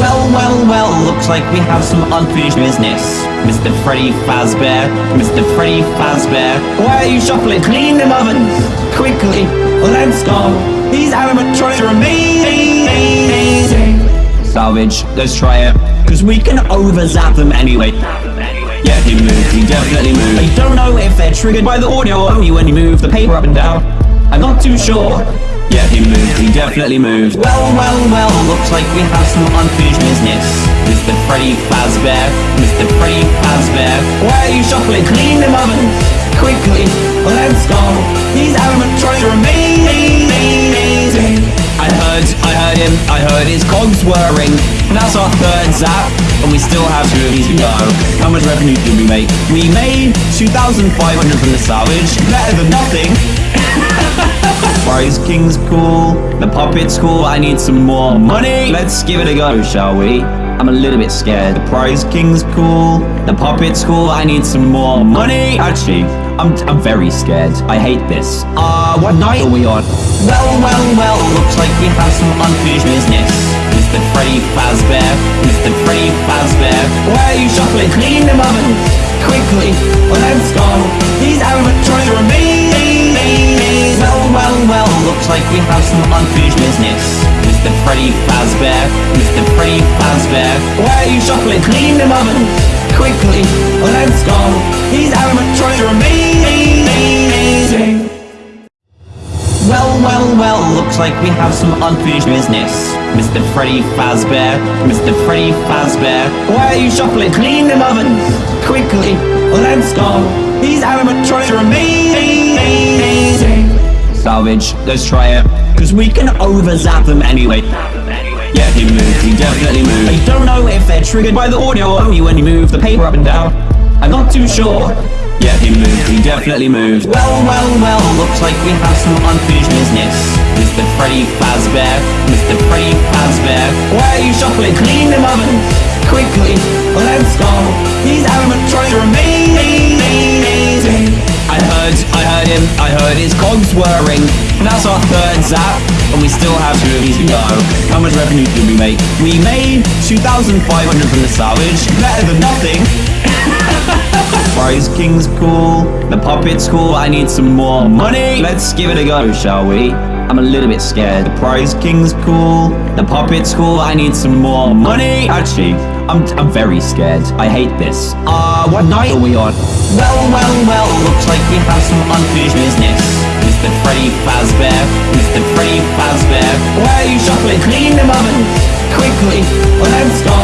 Well, well, well, looks like we have some unfinished business. Mr. Freddy Fazbear, Mr. Freddy Fazbear, why are you shuffling? Clean them ovens! Quickly, let's go! These animatronics are amazing! Salvage, let's try it, cause we can over-zap them anyway. Yeah, he moved, he definitely moved. I don't know if they're triggered by the audio only when you move the paper up and down. I'm not too sure. Yeah, he moved, he definitely moved. Well, well, well, looks like we have some unfinished business. Mr. Freddy Fazbear, Mr. Freddy Fazbear, why are you shuffling? Clean them ovens! Quickly, let's go! These animatronics are amazing! I heard, I heard him, I heard his cogs whirring. And that's our third zap, and we still have two of these to go. How much revenue did we make? We made 2,500 from the salvage, better than nothing. Prize King's cool, the puppet's cool, I need some more money. Let's give it a go, shall we? I'm a little bit scared. The Prize King's cool, the puppet's cool, I need some more money. Actually, I'm, I'm very scared. I hate this. Uh, what night are we on? Well, well, well, looks like we have some unfinished business. Mr. Freddy Fazbear, Mr. Freddy Fazbear, why are you shuffling? Clean them ovens! Quickly, let's go! These animatronics are amazing! Well, well, well, looks like we have some unfinished business. Mr. Freddy Fazbear, Mr. Freddy Fazbear, why are you shuffling? Clean them ovens! Quickly, let's go! These animatronics are amazing! Well, well, well, looks like we have some unfinished business. Mr. Freddy Fazbear, Mr. Freddy Fazbear, why are you shuffling? Clean them ovens! Quickly, let's go! These animatronics are amazing! Salvage, let's try it, cause we can over-zap them anyway. Yeah, he moved, he definitely moved. I don't know if they're triggered by the audio only when you move the paper up and down. I'm not too sure. Yeah, he moved, he definitely moved. Well, well, well, looks like we have some unfinished business. Mr. Freddy Fazbear, Mr. Freddy Fazbear, why are you shuffling? Clean them ovens! Quickly, let's go! These animatronics are amazing! I heard, him, I heard his cogs whirring. And that's our third zap, and we still have two of these to go. How much revenue did we make? We made 2,500 from the salvage, better than nothing. Prize King's cool, the puppet's cool, I need some more money. Let's give it a go, shall we? I'm a little bit scared. The Prize King's cool, the puppet's cool, I need some more money. Actually, I'm, I'm very scared. I hate this. Uh, what night are we on? Well, well, well, looks like we have some unfinished business. Mr. Freddy Fazbear, Mr. Freddy Fazbear, why are you shuffling? Clean them ovens! Quickly, let's go!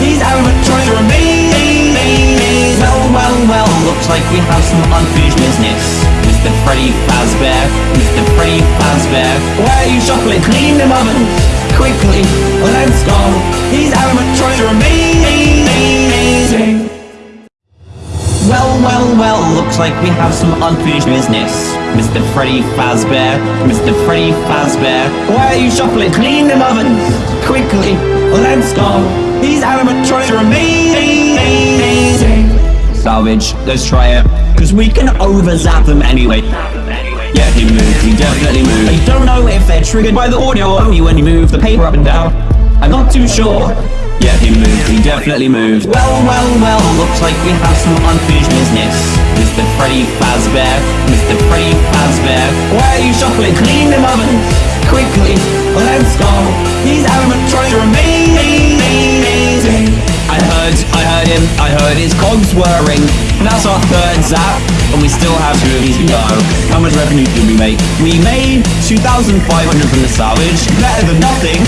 These animatronics are amazing! Well, well, well, looks like we have some unfinished business. Mr. Freddy Fazbear, Mr. Freddy Fazbear, why are you shuffling? Clean them ovens! Quickly, let's go! These animatronics are amazing! Well, well, well, looks like we have some unfinished business. Mr. Freddy Fazbear, Mr. Freddy Fazbear, why are you shuffling? Clean them ovens! Quickly, let's go! These animatronics are amazing! Salvage, let's try it, cause we can over-zap them anyway. Yeah, he moved, he definitely moved. I don't know if they're triggered by the audio or only when you move the paper up and down. I'm not too sure. Yeah, he moved, he definitely moved. Well, well, well, looks like we have some unfinished business. Mr. Freddy Fazbear, Mr. Freddy Fazbear, why are you shuffling? Clean them ovens! Quickly, let's go! These animatronics are amazing! I heard, I heard him, I heard his cogs whirring. And that's our third zap, and we still have two of these to go. How much revenue did we make? We made 2,500 from the salvage, better than nothing.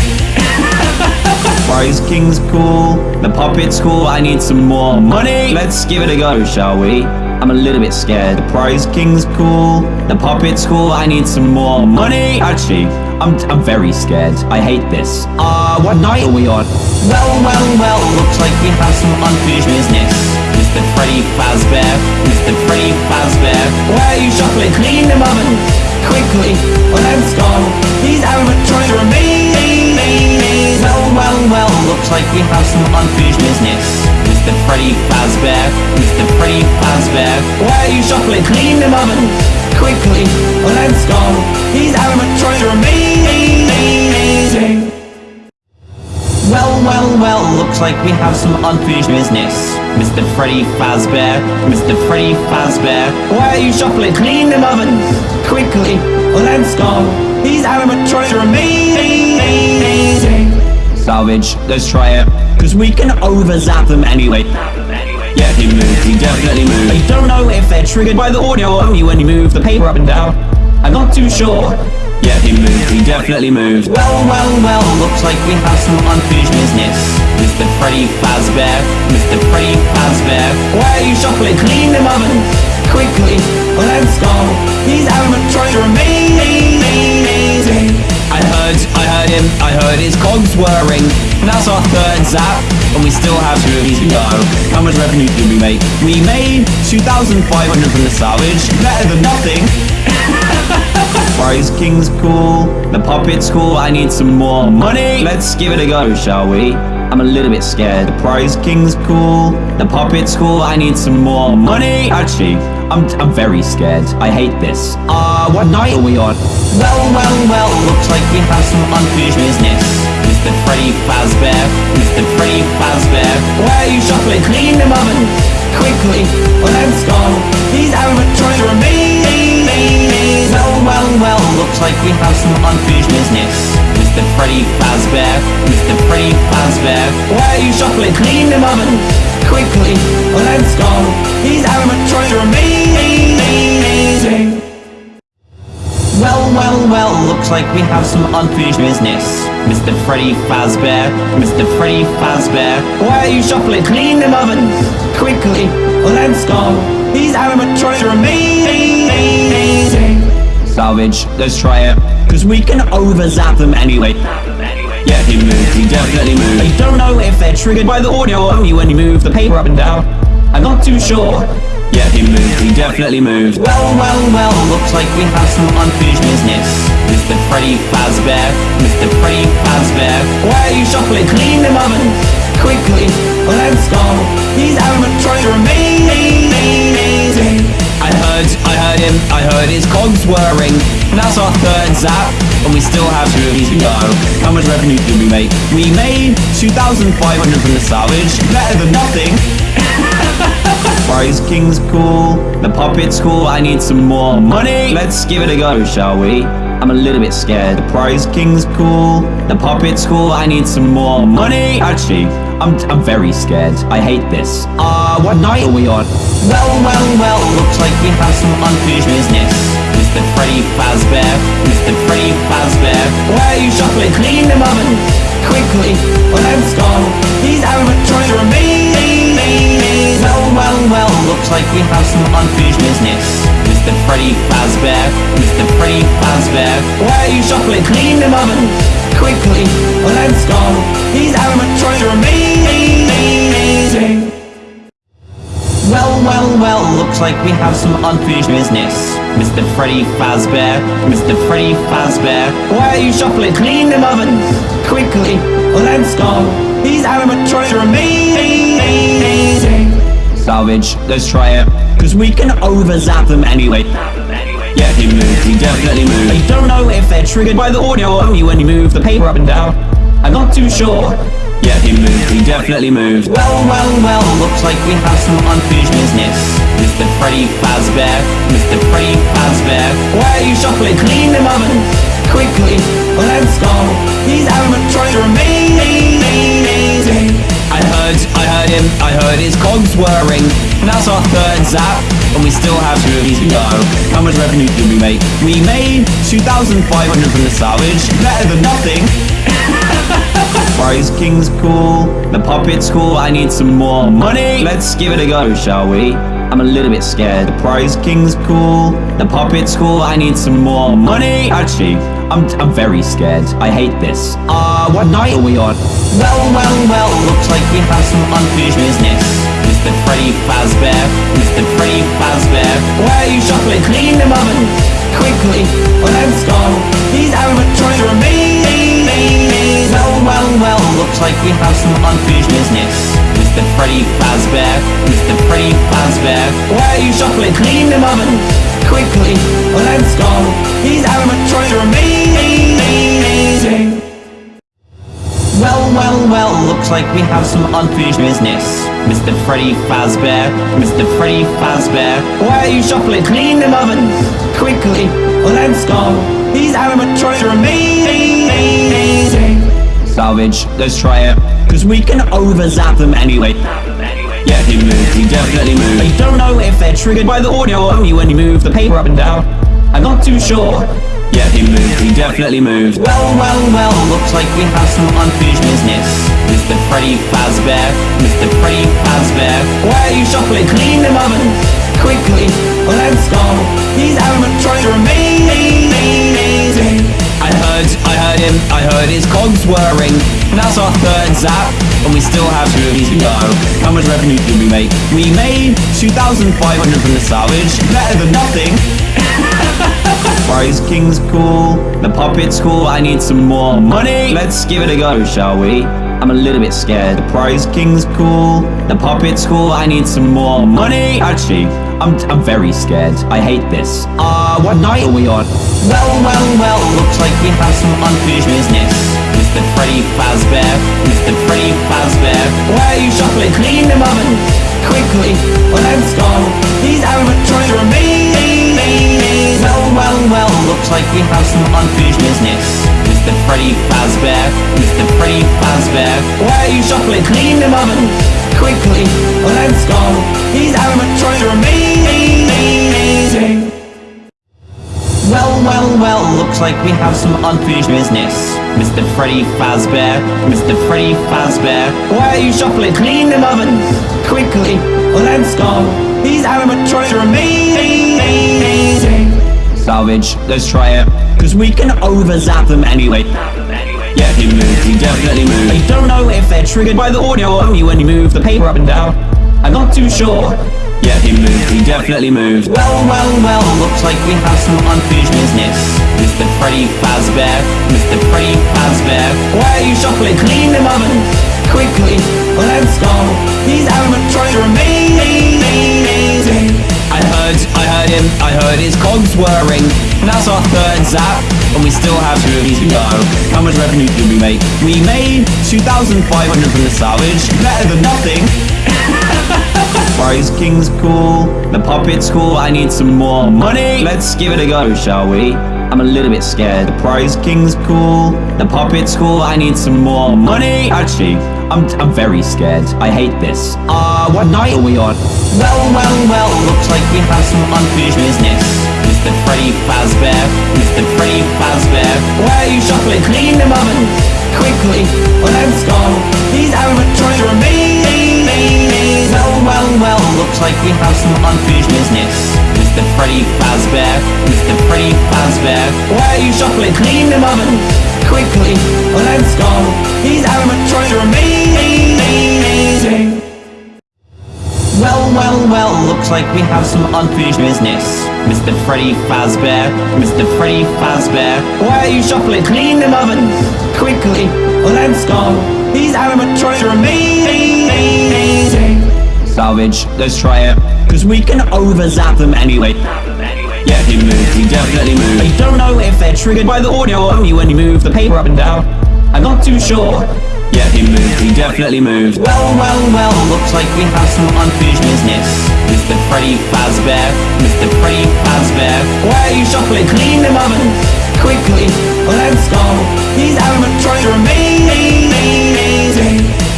Prize King's cool, the puppet's cool, I need some more money. Let's give it a go, shall we? I'm a little bit scared. The Prize King's cool, the puppet's cool, I need some more money. Actually, I'm, I'm very scared. I hate this. Uh, what night are we on? Well, well, well, looks like we have some unfinished business. Mr. Freddy Fazbear, Mr. Freddy Fazbear, why are you shuffling? Clean them ovens! Quickly, let's go! These animatronics are amazing! Well, well, well, looks like we have some unfinished business. Mr. Freddy Fazbear, Mr. Freddy Fazbear, why are you shuffling? Clean them ovens! Quickly, let's go! Animatronics are amazing! Well, well, well, looks like we have some unfinished business. Mr. Freddy Fazbear, Mr. Freddy Fazbear, why are you shuffling? Clean them ovens! Quickly, let's go! Animatronics are amazing! Salvage, let's try it. Cause we can over-zap them anyway. Yeah, he moved, he definitely moved. I don't know if they're triggered by the audio or only when you move the paper up and down. I'm not too sure. Yeah, he moved, he definitely moved. Well, well, well, looks like we have some unfinished business. Mr. Freddy Fazbear, Mr. Freddy Fazbear, why are you shuffling? Clean them ovens! Quickly, let's go! These animatronics are amazing! I heard, I heard him, I heard his cogs whirring. And that's our third zap, and we still have two of these to go. How much revenue did we make? We made 2,500 from the salvage, better than nothing. Prize King's cool, the puppet's cool, I need some more money. Let's give it a go, shall we? I'm a little bit scared. The Prize King's cool, the puppet's cool, I need some more money. Actually, I'm, I'm very scared. I hate this. Uh, what night are we on? Well, well, well, looks like we have some unfinished business. Mr. Freddy Fazbear, Mr. Freddy Fazbear, why are you shuffling? Clean them ovens! Quickly, let's go! These animatronics are amazing! Well, well, well, looks like we have some unfinished business. Mr. Freddy Fazbear, Mr. Freddy Fazbear, why are you shuffling? Clean them ovens! Quickly, let's go! Animatronics are amazing! Well, well, well, looks like we have some unfinished business. Mr. Freddy Fazbear, Mr. Freddy Fazbear, why are you shuffling? Clean them ovens! Quickly, let's go! Animatronics are amazing! Salvage, let's try it. Cause we can over-zap them anyway. Yeah, he moved, he definitely moved. I don't know if they're triggered by the audio only when you move the paper up and down. I'm not too sure. Yeah, he moved, he definitely moved. Well, well, well, looks like we have some unfinished business. Mr. Freddy Fazbear, Mr. Freddy Fazbear, why are you shuffling? Clean them ovens! Quickly, let's go! These animatronics are amazing! I heard, I heard him, I heard his cogs whirring. And that's our third zap, and we still have two of these to go. How much revenue did we make? We made 2,500 from the salvage, better than nothing. Prize King's cool, the puppet's cool, I need some more money. Let's give it a go, shall we? I'm a little bit scared. The Prize King's cool, the puppet's cool, I need some more money. Actually, I'm, I'm very scared. I hate this. Uh, what night are we on? Well, well, well, looks like we have some unfinished business. Mr. Freddy Fazbear, Mr. Freddy Fazbear, why are you shuffling? Clean them ovens! Quickly, let's go! These animatronics are amazing! Well, well, well, looks like we have some unfinished business. Mr. Freddy Fazbear, Mr. Freddy Fazbear, why are you shuffling? Clean them ovens! Quickly, let's go! These animatronics are amazing! Well, well, well, looks like we have some unfinished business. Mr. Freddy Fazbear, Mr. Freddy Fazbear, why are you shuffling? Clean them ovens! Quickly, let's go! These animatronics are amazing! Salvage, let's try it. Cause we can over-zap them anyway. Yeah, he moved, he definitely moved. I don't know if they're triggered by the audio or only when you move the paper up and down. I'm not too sure. Yeah, he moved, he definitely moved. Well, well, well, looks like we have some unfinished business. Mr. Freddy Fazbear, Mr. Freddy Fazbear, why are you shuffling? Clean them ovens! Quickly, let's go! These animatronics are amazing! I heard, I heard him, I heard his cogs whirring. And that's our third zap, and we still have two of these to go. How much revenue did we make? We made 2,500 from the salvage, better than nothing. Prize King's cool, the puppet's cool, I need some more money. Let's give it a go, shall we? I'm a little bit scared. The Prize King's cool, the puppet's cool, I need some more money. Actually, I'm, I'm very scared. I hate this. Uh, what night are we on? Well, well, well, looks like we have some unfinished business. Mr. Freddy Fazbear, Mr. Freddy Fazbear, why are you shuffling? Clean them ovens! Quickly, let's go! These animatronics are amazing! Well, well, well, looks like we have some unfinished business. Mr. Freddy Fazbear, Mr. Freddy Fazbear, why are you shuffling? Clean them ovens! Quickly, let's go! These animatronics are amazing! Well, well, well, looks like we have some unfinished business. Mr. Freddy Fazbear, Mr. Freddy Fazbear, why are you shuffling? Clean them ovens! Quickly, let's go! These animatronics are amazing! Salvage, let's try it. Cause we can over-zap them anyway. Yeah, he moved, he definitely moved. I don't know if they're triggered by the audio only when you move the paper up and down. I'm not too sure. Yeah, he moved, he definitely moved. Well, well, well, looks like we have some unfinished business. Mr. Freddy Fazbear, Mr. Freddy Fazbear, why are you shuffling? Clean them ovens! Quickly, let's go! These animatronics are amazing! I heard, him, I heard his cogs whirring. And that's our third zap, and we still have two of these to go. How much revenue did we make? We made 2,500 from the salvage, better than nothing. Prize King's cool, the puppet's cool, I need some more money. Let's give it a go, shall we? I'm a little bit scared. The Prize King's cool, the puppet's cool, I need some more money. Actually, I'm, I'm very scared. I hate this. Uh, what night are we on? Well, well, well, looks like we have some unfinished business. Mr. Freddy Fazbear, Mr. Freddy Fazbear, why are you shuffling? Clean them ovens! Quickly, let's go! These animatronics are amazing! Well, well, well, looks like we have some unfinished business. Mr. Freddy Fazbear, Mr. Freddy Fazbear, why are you shuffling? Clean them ovens! Quickly, let's go! These animatronics are amazing! Looks like we have some unfinished business. Mr. Freddy Fazbear, Mr. Freddy Fazbear, why are you shuffling? Clean them ovens! Quickly, let's go! These animatronics are amazing! Salvage, let's try it. Cause we can over-zap them anyway. Yeah, he moved, he definitely moved. I don't know if they're triggered by the audio only when you move the paper up and down. I'm not too sure. Yeah, he moved, he definitely moved. Well, well, well, looks like we have some unfinished business. Mr. Freddy Fazbear, Mr. Freddy Fazbear, why are you shuffling? Clean them ovens! Quickly, let's go! These animatronics are amazing! I heard, him, I heard his cogs whirring. And that's our third zap, and we still have two of these to go. How much revenue did we make? We made 2,500 from the salvage, better than nothing. Prize King's cool, the puppet's cool, I need some more money. Let's give it a go, shall we? I'm a little bit scared. The Prize King's cool, the puppet's cool, I need some more money. Actually, I'm, I'm very scared. I hate this. Uh, what night are we on? Well, well, well, looks like we have some unfinished business. Mr. Freddy Fazbear, Mr. Freddy Fazbear, why are you shuffling? Clean them ovens! Quickly, let's go! These animatronics are amazing! Well, well, well, looks like we have some unfinished business. Mr. Freddy Fazbear, Mr. Freddy Fazbear, why are you shuffling? Clean them ovens! Quickly, let's go! Animatronics are amazing! Well, well, well, looks like we have some unfinished business. Mr. Freddy Fazbear, Mr. Freddy Fazbear, why are you shuffling? Clean them ovens! Quickly, let's go! These animatronics are amazing! Salvage, let's try it. Cause we can over-zap them anyway. Yeah, he moved, he definitely moved. I don't know if they're triggered by the audio or only when you move the paper up and down. I'm not too sure. Yeah, he moved, he definitely moved. Well, well, well, looks like we have some unfinished business. Mr. Freddy Fazbear, Mr. Freddy Fazbear, why are you shuffling? Clean them ovens! Quickly, let's go! These animatronics are amazing!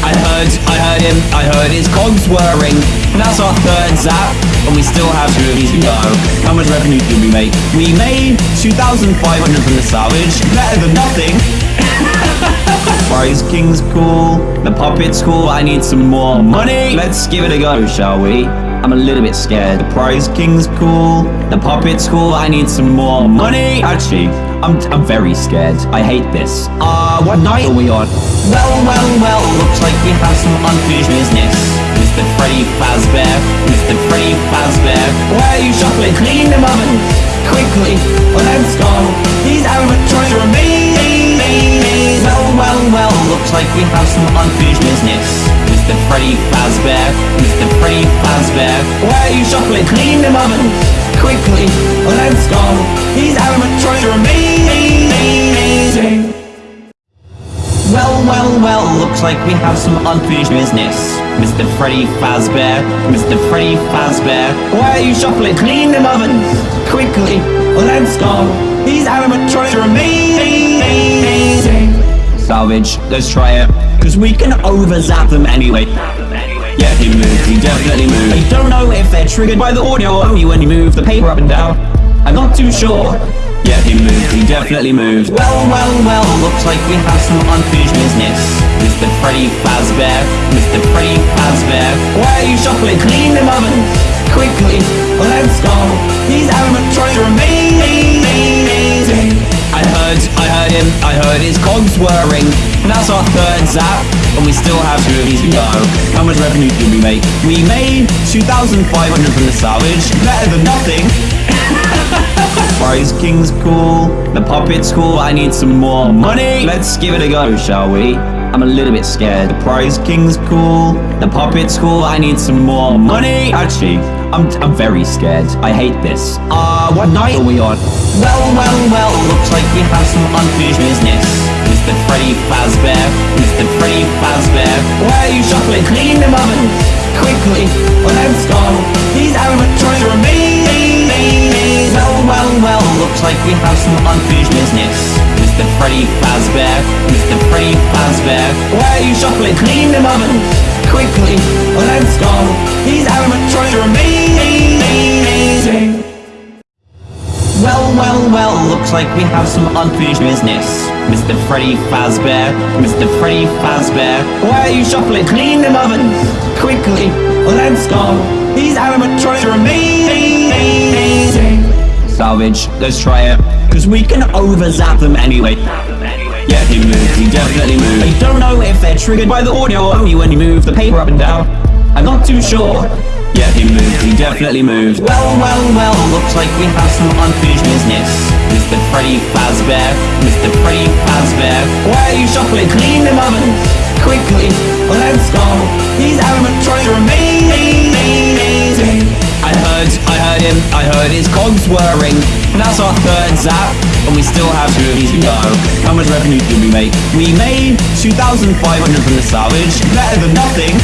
I heard, I heard him, I heard his cogs whirring. And that's our third zap, and we still have two of these to go. How much revenue did we make? We made 2,500 from the salvage, better than nothing. Prize King's cool, the puppet's cool, I need some more money. Let's give it a go, shall we? I'm a little bit scared. The Prize King's cool, the puppet's cool, I need some more money. Actually, I'm, I'm very scared. I hate this. Uh, what night are we on? Well, well, well, looks like we have some unfinished business. Mr. Freddy Fazbear, Mr. Freddy Fazbear, why are you shuffling? Clean them ovens! Quickly, let's go! These animatronics are amazing! Well, well, well, looks like we have some unfinished business. Mr. Freddy Fazbear, Mr. Freddy Fazbear, why are you shuffling? Clean them ovens! Quickly, let's go! These animatronics are amazing! Well, well, well, looks like we have some unfinished business. Mr. Freddy Fazbear, Mr. Freddy Fazbear, why are you shuffling? Clean them ovens! Quickly, let's go! These animatronics are amazing! Salvage, let's try it. Cause we can over-zap them anyway. Yeah, he moved, he definitely moved. I don't know if they're triggered by the audio or only when you move the paper up and down. I'm not too sure. Yeah, he moved, he definitely moved. Well, well, well, looks like we have some unfinished business. Mr. Freddy Fazbear, Mr. Freddy Fazbear, why are you shuffling? Clean them ovens! Quickly, let's go! These animatronics are amazing! I heard, I heard him, I heard his cogs whirring. And that's our third zap, and we still have two of these to go. How much revenue did we make? We made 2,500 from the salvage, better than nothing. Prize King's cool, the puppet's cool, I need some more money. Let's give it a go, shall we? I'm a little bit scared. The Prize King's cool, the puppet's cool, I need some more money. Actually, I'm, I'm very scared. I hate this. Uh, what night are we on? Well, well, well, looks like we have some unfinished business. Mr. Freddy Fazbear, Mr. Freddy Fazbear, why are you shuffling? Clean them ovens! Quickly, let's go! These animatronics are amazing! Well, well, well, looks like we have some unfinished business. Mr. Freddy Fazbear, Mr. Freddy Fazbear, why are you shuffling? Clean them ovens! Quickly, let's go! These animatronics are amazing! Well, well, well, looks like we have some unfinished business. Mr. Freddy Fazbear, Mr. Freddy Fazbear, why are you shuffling? Clean them ovens! Quickly, let's go! These animatronics are amazing! Salvage, let's try it. Cause we can over-zap them anyway. Yeah, he moved, he definitely moved. I don't know if they're triggered by the audio only when you move the paper up and down. I'm not too sure. Yeah, he moved, he definitely moved. Well, well, well, looks like we have some unfinished business. Mr. Freddy Fazbear, Mr. Freddy Fazbear, why are you shuffling? Clean them ovens! Quickly, let's go! These animatronics are him, I heard his cogs whirring. And that's our third zap, and we still have two of these to go. How much revenue did we make? We made 2,500 from the salvage, better than nothing.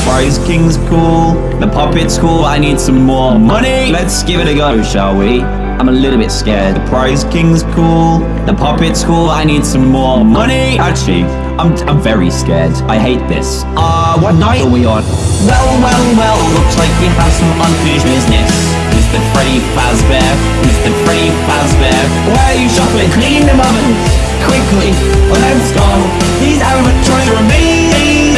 Prize King's cool, the puppet's cool, I need some more money. Let's give it a go, shall we? I'm a little bit scared. The Prize King's cool, the puppet's cool, I need some more money. Actually, I'm, I'm very scared. I hate this. Uh, what night are we on? Well, well, well, looks like we have some unfinished business. Mr. Freddy Fazbear, Mr. Freddy Fazbear, why are you shuffling? Clean them ovens! Quickly, let's go! These animatronics are amazing!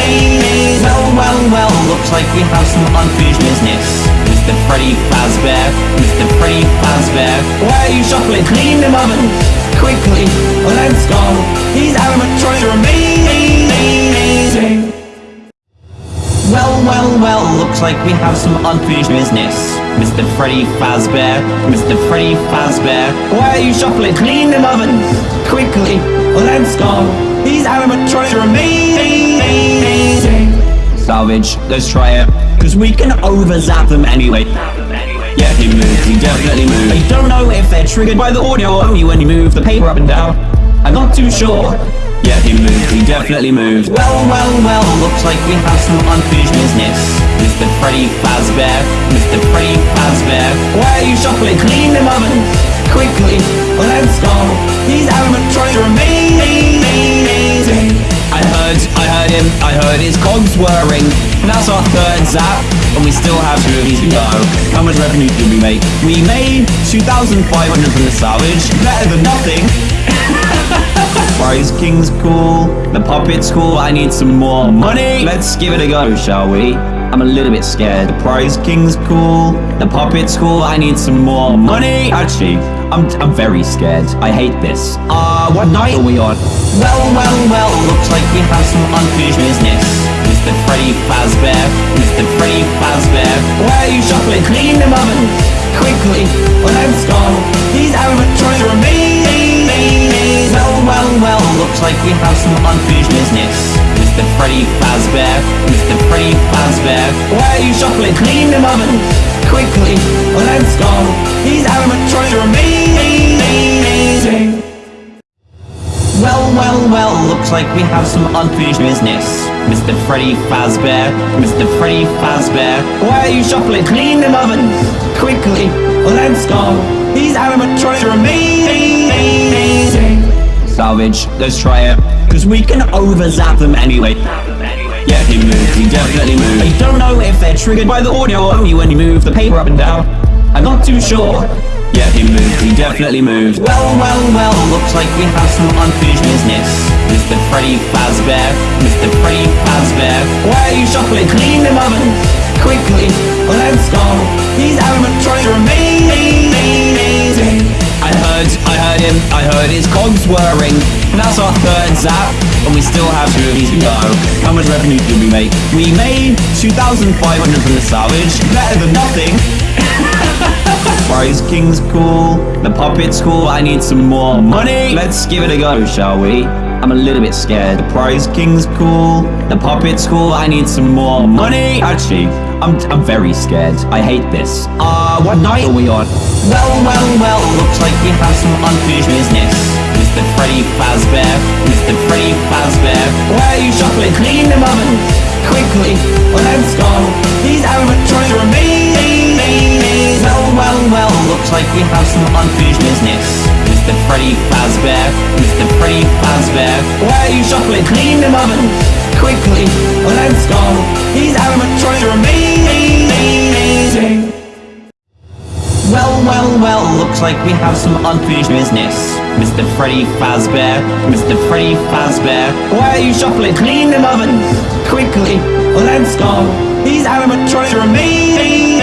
Well, well, well, looks like we have some unfinished business. Mr. Freddy Fazbear, Mr. Freddy Fazbear, why are you shuffling? Clean them ovens! Quickly, let's go! These animatronics are amazing! Well, well, well, looks like we have some unfinished business. Mr. Freddy Fazbear, Mr. Freddy Fazbear, why are you shuffling? Clean them ovens! Quickly, let's go! These animatronics are amazing! Salvage, let's try it. Cause we can over-zap them anyway. Yeah, he moved, he definitely moved. I don't know if they're triggered by the audio only when you move the paper up and down. I'm not too sure. Yeah, he moved, he definitely moved. Well, well, well, looks like we have some unfinished business. Mr. Freddy Fazbear, Mr. Freddy Fazbear, why are you shuffling? Clean them ovens! Quickly, let's go! These animatronics are amazing! I heard, I heard him, I heard his cogs whirring. That's our third zap, and we still have two of these to go. How much revenue did we make? We made 2,500 from the salvage, better than nothing. Prize King's cool, the puppet's cool, I need some more money. Let's give it a go, shall we? I'm a little bit scared. The Prize King's cool, the puppet's cool, I need some more money. Actually, I'm, I'm very scared. I hate this. Uh, what night are we on? Well, well, well, looks like we have some unfinished business. Mr. Freddy Fazbear, Mr. Freddy Fazbear, why are you shuffling? Clean them ovens! Quickly, let's go! These animatronics are amazing! Well, looks like we have some unfinished business. Mr. Freddy Fazbear, Mr. Freddy Fazbear, why are you shuffling? Clean them ovens! Quickly, let's go! These animatronics are amazing! Well, Well, well, looks like we have some unfinished business. Mr. Freddy Fazbear, Mr. Freddy Fazbear, why are you shuffling? Clean them ovens! Quickly, let's go! These animatronics are amazing! Salvage, let's try it. Cause we can over-zap them anyway. Yeah, he moved, he definitely moved. I don't know if they're triggered by the audio only when you move the paper up and down. I'm not too sure. Yeah, he moved, he definitely moved. Well, well, well, looks like we have some unfinished business. Mr. Freddy Fazbear, Mr. Freddy Fazbear, why are you shuffling? Clean them ovens! Quickly, let's go! These animatronics are amazing! I heard, I heard him, I heard his cogs whirring. And that's our third zap, and we still have two of these to go. How much revenue did we make? We made 2,500 from the salvage, better than nothing. Prize King's cool, the puppet's cool, I need some more money. Let's give it a go, shall we? I'm a little bit scared. The Prize King's cool, the puppet's cool, I need some more money. Actually, I'm, I'm very scared. I hate this. Uh, what night are we on? Well, well, well, looks like we have some unfinished business. Mr. Freddy Fazbear, Mr. Freddy Fazbear, why are you shuffling? Clean them ovens! Quickly, let's go! These animatronics are amazing! Well, well, well, looks like we have some unfinished business. Mr. Freddy Fazbear, Mr. Freddy Fazbear, why are you shuffling? Clean them ovens! Quickly, let's go! These animatronics are amazing! Well, well, well, looks like we have some unfinished business. Mr. Freddy Fazbear, Mr. Freddy Fazbear, why are you shuffling? Clean them ovens! Quickly, let's go! These animatronics are amazing!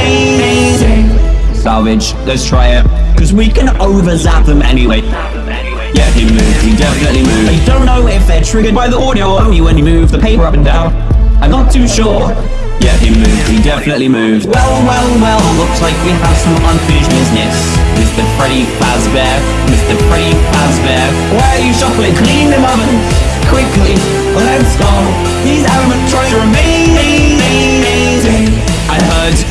Salvage, let's try it. Cause we can over-zap them anyway. Yeah, he moved, he definitely moved. I don't know if they're triggered by the audio or only when you move the paper up and down. I'm not too sure. Yeah, he moved, he definitely moved. Well, well, well, looks like we have some unfinished business. Mr. Freddy Fazbear, Mr. Freddy Fazbear, why are you shuffling? Clean them ovens! Quickly, let's go! These animatronics are amazing!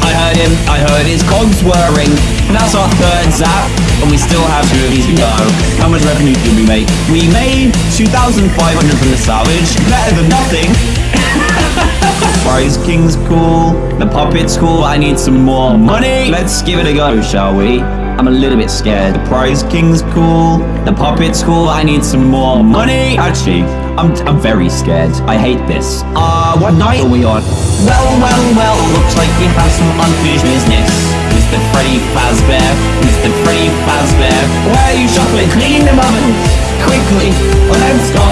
I heard, him, I heard his cogs whirring. And that's our third zap, and we still have two of these to go. How much revenue did we make? We made 2,500 from the salvage, better than nothing. Prize King's cool, the puppet's cool, I need some more money. Let's give it a go, shall we? I'm a little bit scared. The Prize King's cool, the puppet's cool, I need some more money. Actually, I'm, I'm very scared. I hate this. Uh, what night are we on? Well, well, well, looks like we have some unfinished business. Mr. Freddy Fazbear, Mr. Freddy Fazbear, why are you shuffling? Clean them ovens! Quickly, let's go!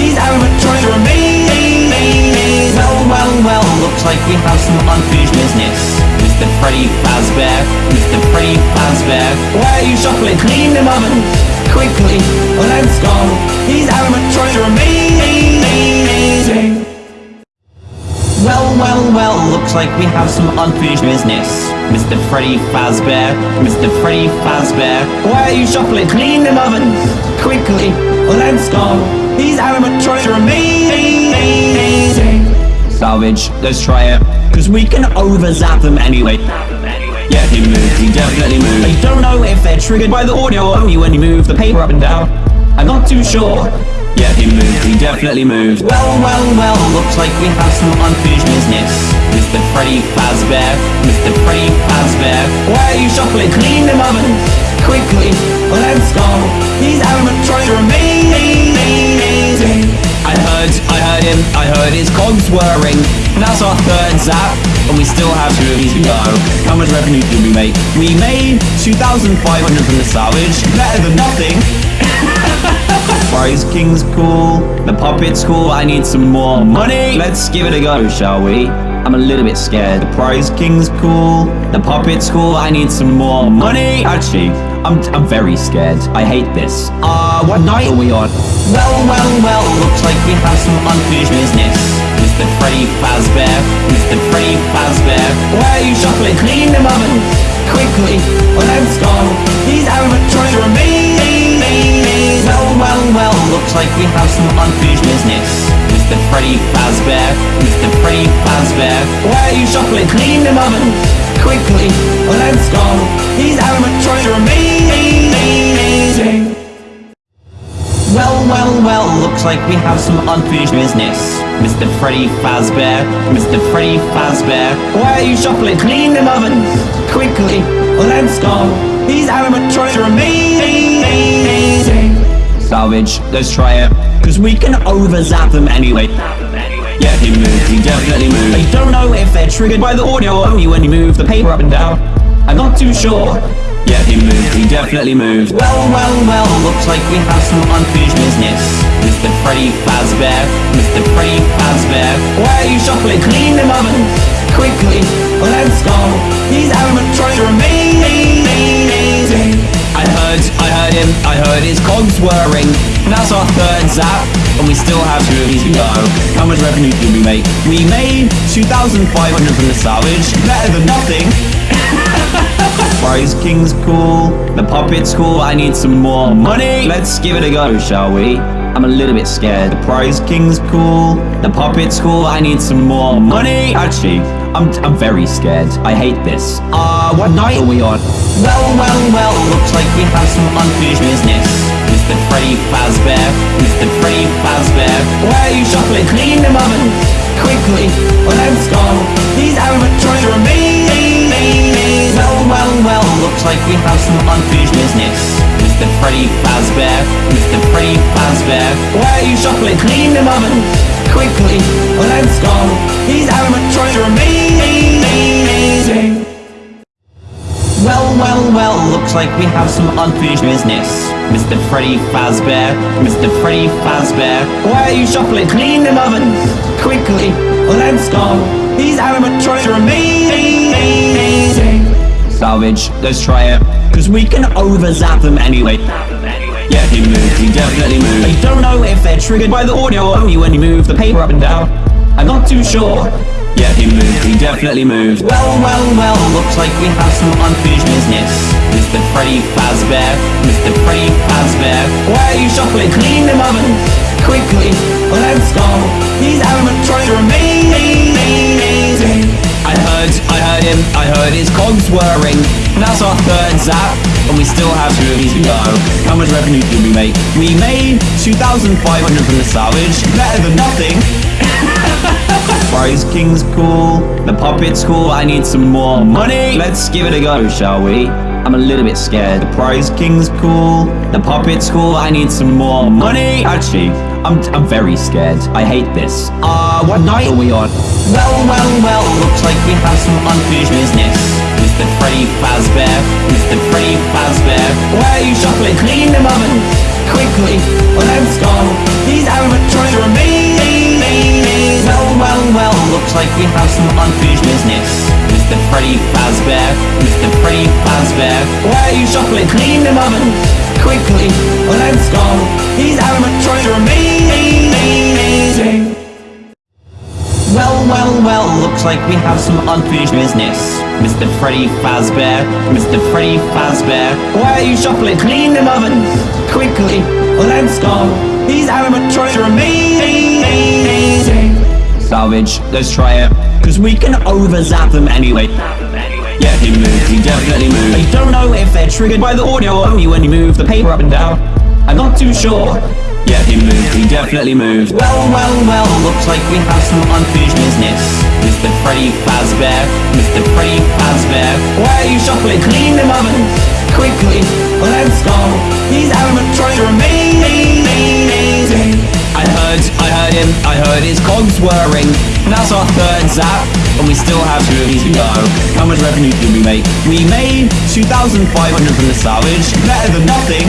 These animatronics are amazing! Well, well, well, looks like we have some unfinished business. Mr. Freddy Fazbear, Mr. Freddy Fazbear, why are you shuffling? Clean them ovens! Quickly, let's go! These animatronics are amazing! Well, well, well, looks like we have some unfinished business. Mr. Freddy Fazbear, Mr. Freddy Fazbear, why are you shuffling? Clean them ovens! Quickly, let's go! These animatronics are amazing! Salvage, let's try it. Cause we can over-zap them anyway. Yeah, he moved, he definitely moved. I don't know if they're triggered by the audio or only when you move the paper up and down. I'm not too sure. Yeah, he moved, he definitely moved. Well, well, well, looks like we have some unfinished business. Mr. Freddy Fazbear, Mr. Freddy Fazbear, why are you shuffling? Clean them ovens! Quickly, let's go! These animatronics are amazing! I heard, him, I heard his cogs whirring. And that's our third zap, and we still have two of these to go. How much revenue did we make? We made 2,500 from the salvage, better than nothing. Prize King's cool, the puppet's cool, I need some more money. Let's give it a go, shall we? I'm a little bit scared. The Prize King's cool, the puppet's cool, I need some more money. Actually, I'm, I'm very scared. I hate this. Uh, what night are we on? Well, well, well, looks like we have some unfinished business. Mr. Freddy Fazbear, Mr. Freddy Fazbear, why are you shuffling? Clean them ovens! Quickly, let's go! These animatronics are amazing! Well, well, well, looks like we have some unfinished business. Mr. Freddy Fazbear, Mr. Freddy Fazbear, why are you shuffling? Clean them ovens! Quickly, let's go! These animatronics are amazing! Well, well, well, looks like we have some unfinished business. Mr. Freddy Fazbear, Mr. Freddy Fazbear, why are you shuffling? Clean them ovens! Quickly, let's go! These animatronics are amazing! Salvage, let's try it. Cause we can over-zap them anyway. Yeah, he moves, he definitely moves. I don't know if they're triggered by the audio only when you move the paper up and down. I'm not too sure. Yeah, he moved, he definitely moved. Well, well, well, looks like we have some unfinished business. Mr. Freddy Fazbear, Mr. Freddy Fazbear, why are you shuffling? Clean them ovens! Quickly, let's go! These animatronics are amazing! I heard, I heard him, I heard his cogs whirring. That's our third zap, and we still have two of these to go. How much revenue did we make? We made 2,500 from the salvage, better than nothing. Prize King's cool, the puppet's cool, I need some more money. Let's give it a go, shall we? I'm a little bit scared. The Prize King's cool, the puppet's cool, I need some more money. Actually, I'm, I'm very scared. I hate this. Uh, what night are we on? Well, well, well, looks like we have some unfinished business. Mr. Freddy Fazbear, Mr. Freddy Fazbear, why are you shuffling? Clean them ovens! Quickly, let's go! These animatronics are amazing! Well, looks like we have some unfinished business. Mr. Freddy Fazbear, Mr. Freddy Fazbear, why are you shuffling? Clean them ovens! Quickly, let's go! These animatronics are amazing! Well, well, well, looks like we have some unfinished business. Mr. Freddy Fazbear, Mr. Freddy Fazbear, why are you shuffling? Clean them ovens! Quickly, let's go! These animatronics are amazing! Let's try it. Cause we can over-zap them anyway. Yeah, he moved, he definitely moved. I don't know if they're triggered by the audio only when you move the paper up and down. I'm not too sure. Yeah, he moved, he definitely moved. Well, well, well, looks like we have some unfinished business. Mr. Freddy Fazbear, Mr. Freddy Fazbear, why are you shuffling? Clean them ovens! Quickly, let's go! These animatronics are amazing! I heard, him, I heard his cogs whirring. That's our third zap, and we still have two of these to go. How much revenue did we make? We made 2,500 from the salvage, better than nothing. Prize King's cool, the puppet's cool, I need some more money. Let's give it a go, shall we? I'm a little bit scared. The Prize King's cool, the puppet's cool, I need some more money. Actually, I'm, I'm very scared. I hate this. Uh, what night are we on? Well, well, well, looks like we have some unfinished business. Mr. Freddy Fazbear, Mr. Freddy Fazbear, why are you shuffling? Clean them ovens! Quickly, let's go! These animatronics are amazing! Well, well, well, looks like we have some unfinished business. Mr. Freddy Fazbear, Mr. Freddy Fazbear, why are you shuffling? Clean them ovens! Quickly, let's go! These animatronics are amazing! Well, well, well, looks like we have some unfinished business. Mr. Freddy Fazbear, Mr. Freddy Fazbear, why are you shuffling? Clean them ovens! Quickly, let's go! These animatronics are amazing! Salvage, let's try it. Cause we can over-zap them anyway. Yeah, he moved, he definitely moved. I don't know if they're triggered by the audio or only when you move the paper up and down. I'm not too sure. Yeah, he moved, he definitely moved. Well, well, well, looks like we have some unfinished business. Mr. Freddy Fazbear, Mr. Freddy Fazbear, why are you shuffling? Clean them ovens! Quickly, let's go! These animatronics are amazing! Him, I heard his cogs whirring. That's our third zap, and we still have two of these to go. How much revenue did we make? We made 2,500 from the salvage, better than nothing.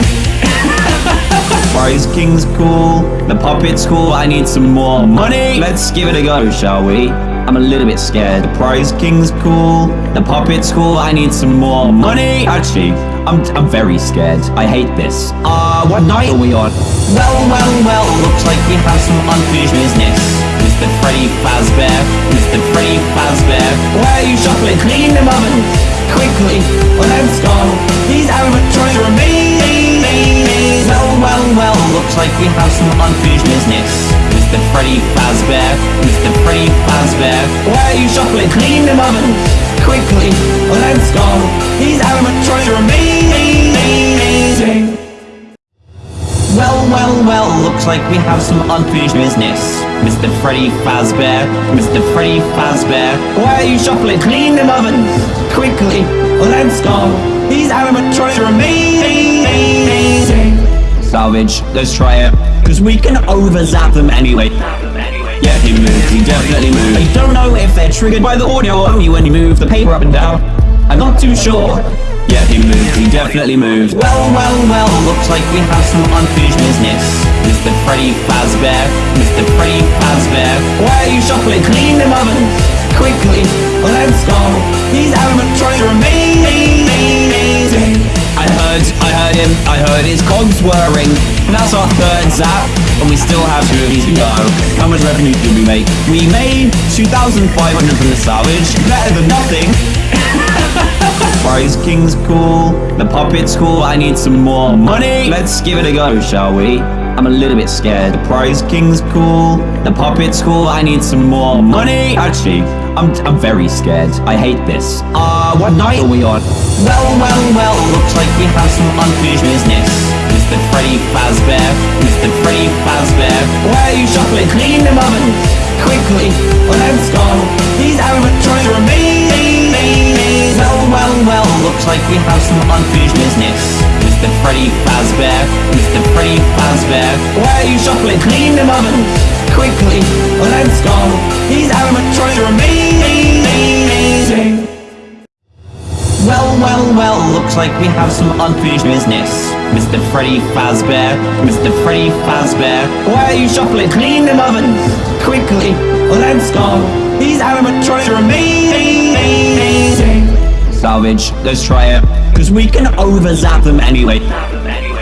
Prize King's cool, the puppet's cool, I need some more money. Let's give it a go, shall we? I'm a little bit scared. The Prize King's cool, the puppet's cool, I need some more money. Actually, I'm, I'm very scared. I hate this. Uh, what night are we on? Well, well, well, looks like we have some unfinished business. Mr. Freddy Fazbear, Mr. Freddy Fazbear, why are you shuffling? Clean them ovens! Quickly, let's go! These animatronics are amazing! Well, well, well, looks like we have some unfinished business. Mr. Freddy Fazbear, Mr. Freddy Fazbear, why are you shuffling? Clean them ovens! Quickly, let's go! These animatronics are amazing! Well, well, well, looks like we have some unfinished business. Mr. Freddy Fazbear, Mr. Freddy Fazbear, why are you shuffling? Clean them ovens! Quickly, let's go! These animatronics are amazing! Salvage, let's try it. Cause we can over-zap them anyway. Yeah, he moved, he definitely moved. I don't know if they're triggered by the audio only when you move the paper up and down. I'm not too sure. Yeah, he moved, he definitely moved. Well, well, well, looks like we have some unfinished business. Mr. Freddy Fazbear, Mr. Freddy Fazbear, why are you shuffling? Clean them ovens! Quickly, let's go! These animatronics are amazing! I heard, I heard him, I heard his cogs whirring. And that's our third zap, and we still have two of these to go. How much revenue did we make? We made 2,500 from the salvage, better than nothing. Prize King's cool, the puppet's cool, I need some more money. Let's give it a go, shall we? I'm a little bit scared. The Prize King's cool, the puppet's cool, I need some more money. Actually, I'm, I'm very scared. I hate this. Uh, what night are we on? Well, well, well, looks like we have some unfinished business. Mr. Freddy Fazbear, Mr. Freddy Fazbear, why are you shuffling? Clean them ovens! Quickly, let's go! These animatronics are amazing! Well, well, looks like we have some unfinished business. Mr. Freddy Fazbear, Mr. Freddy Fazbear, why are you shuffling? Clean them ovens! Quickly, let's go! These animatronics are amazing! Well, well, well, looks like we have some unfinished business. Mr. Freddy Fazbear, Mr. Freddy Fazbear, why are you shuffling? Clean them ovens! Quickly, let's go! These animatronics are amazing! Salvage, let's try it. Cause we can over-zap them anyway.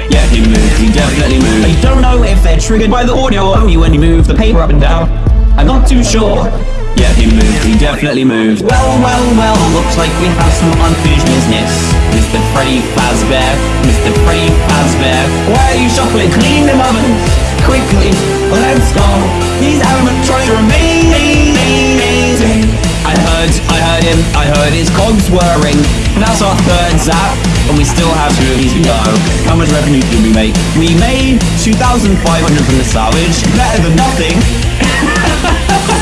Yeah, he moved, he definitely moved. I don't know if they're triggered by the audio only when you move the paper up and down. I'm not too sure. Yeah, he moved, he definitely moved. Well, well, well, looks like we have some unfinished business. Mr. Freddy Fazbear, Mr. Freddy Fazbear, why are you shuffling? Clean them ovens! Quickly, let's go! These animatronics are amazing! I heard, I heard him, I heard his cogs whirring. And that's our third zap, and we still have two of these to go. How much revenue did we make? We made 2,500 from the salvage, better than nothing.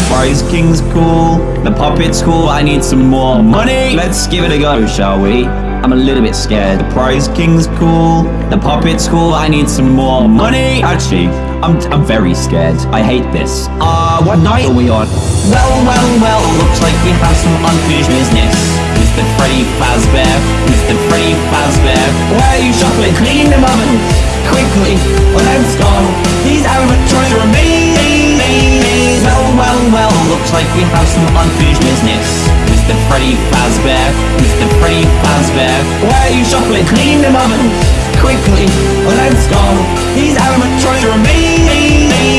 Prize King's cool, the puppet's cool, I need some more money. Let's give it a go, shall we? I'm a little bit scared. The Prize King's cool, the puppet's cool, I need some more money. Actually, I'm, I'm very scared. I hate this. Uh, what night are we on? Well, well, well, looks like we have some unfinished business. Mr. Freddy Fazbear, Mr. Freddy Fazbear, why are you shuffling? Clean them ovens! Quickly, let's go! These animatronics are amazing! Well, well, well, looks like we have some unfinished business. Mr. Freddy Fazbear, Mr. Freddy Fazbear, why are you shuffling? Clean them ovens! Quickly, let's go! These animatronics are amazing!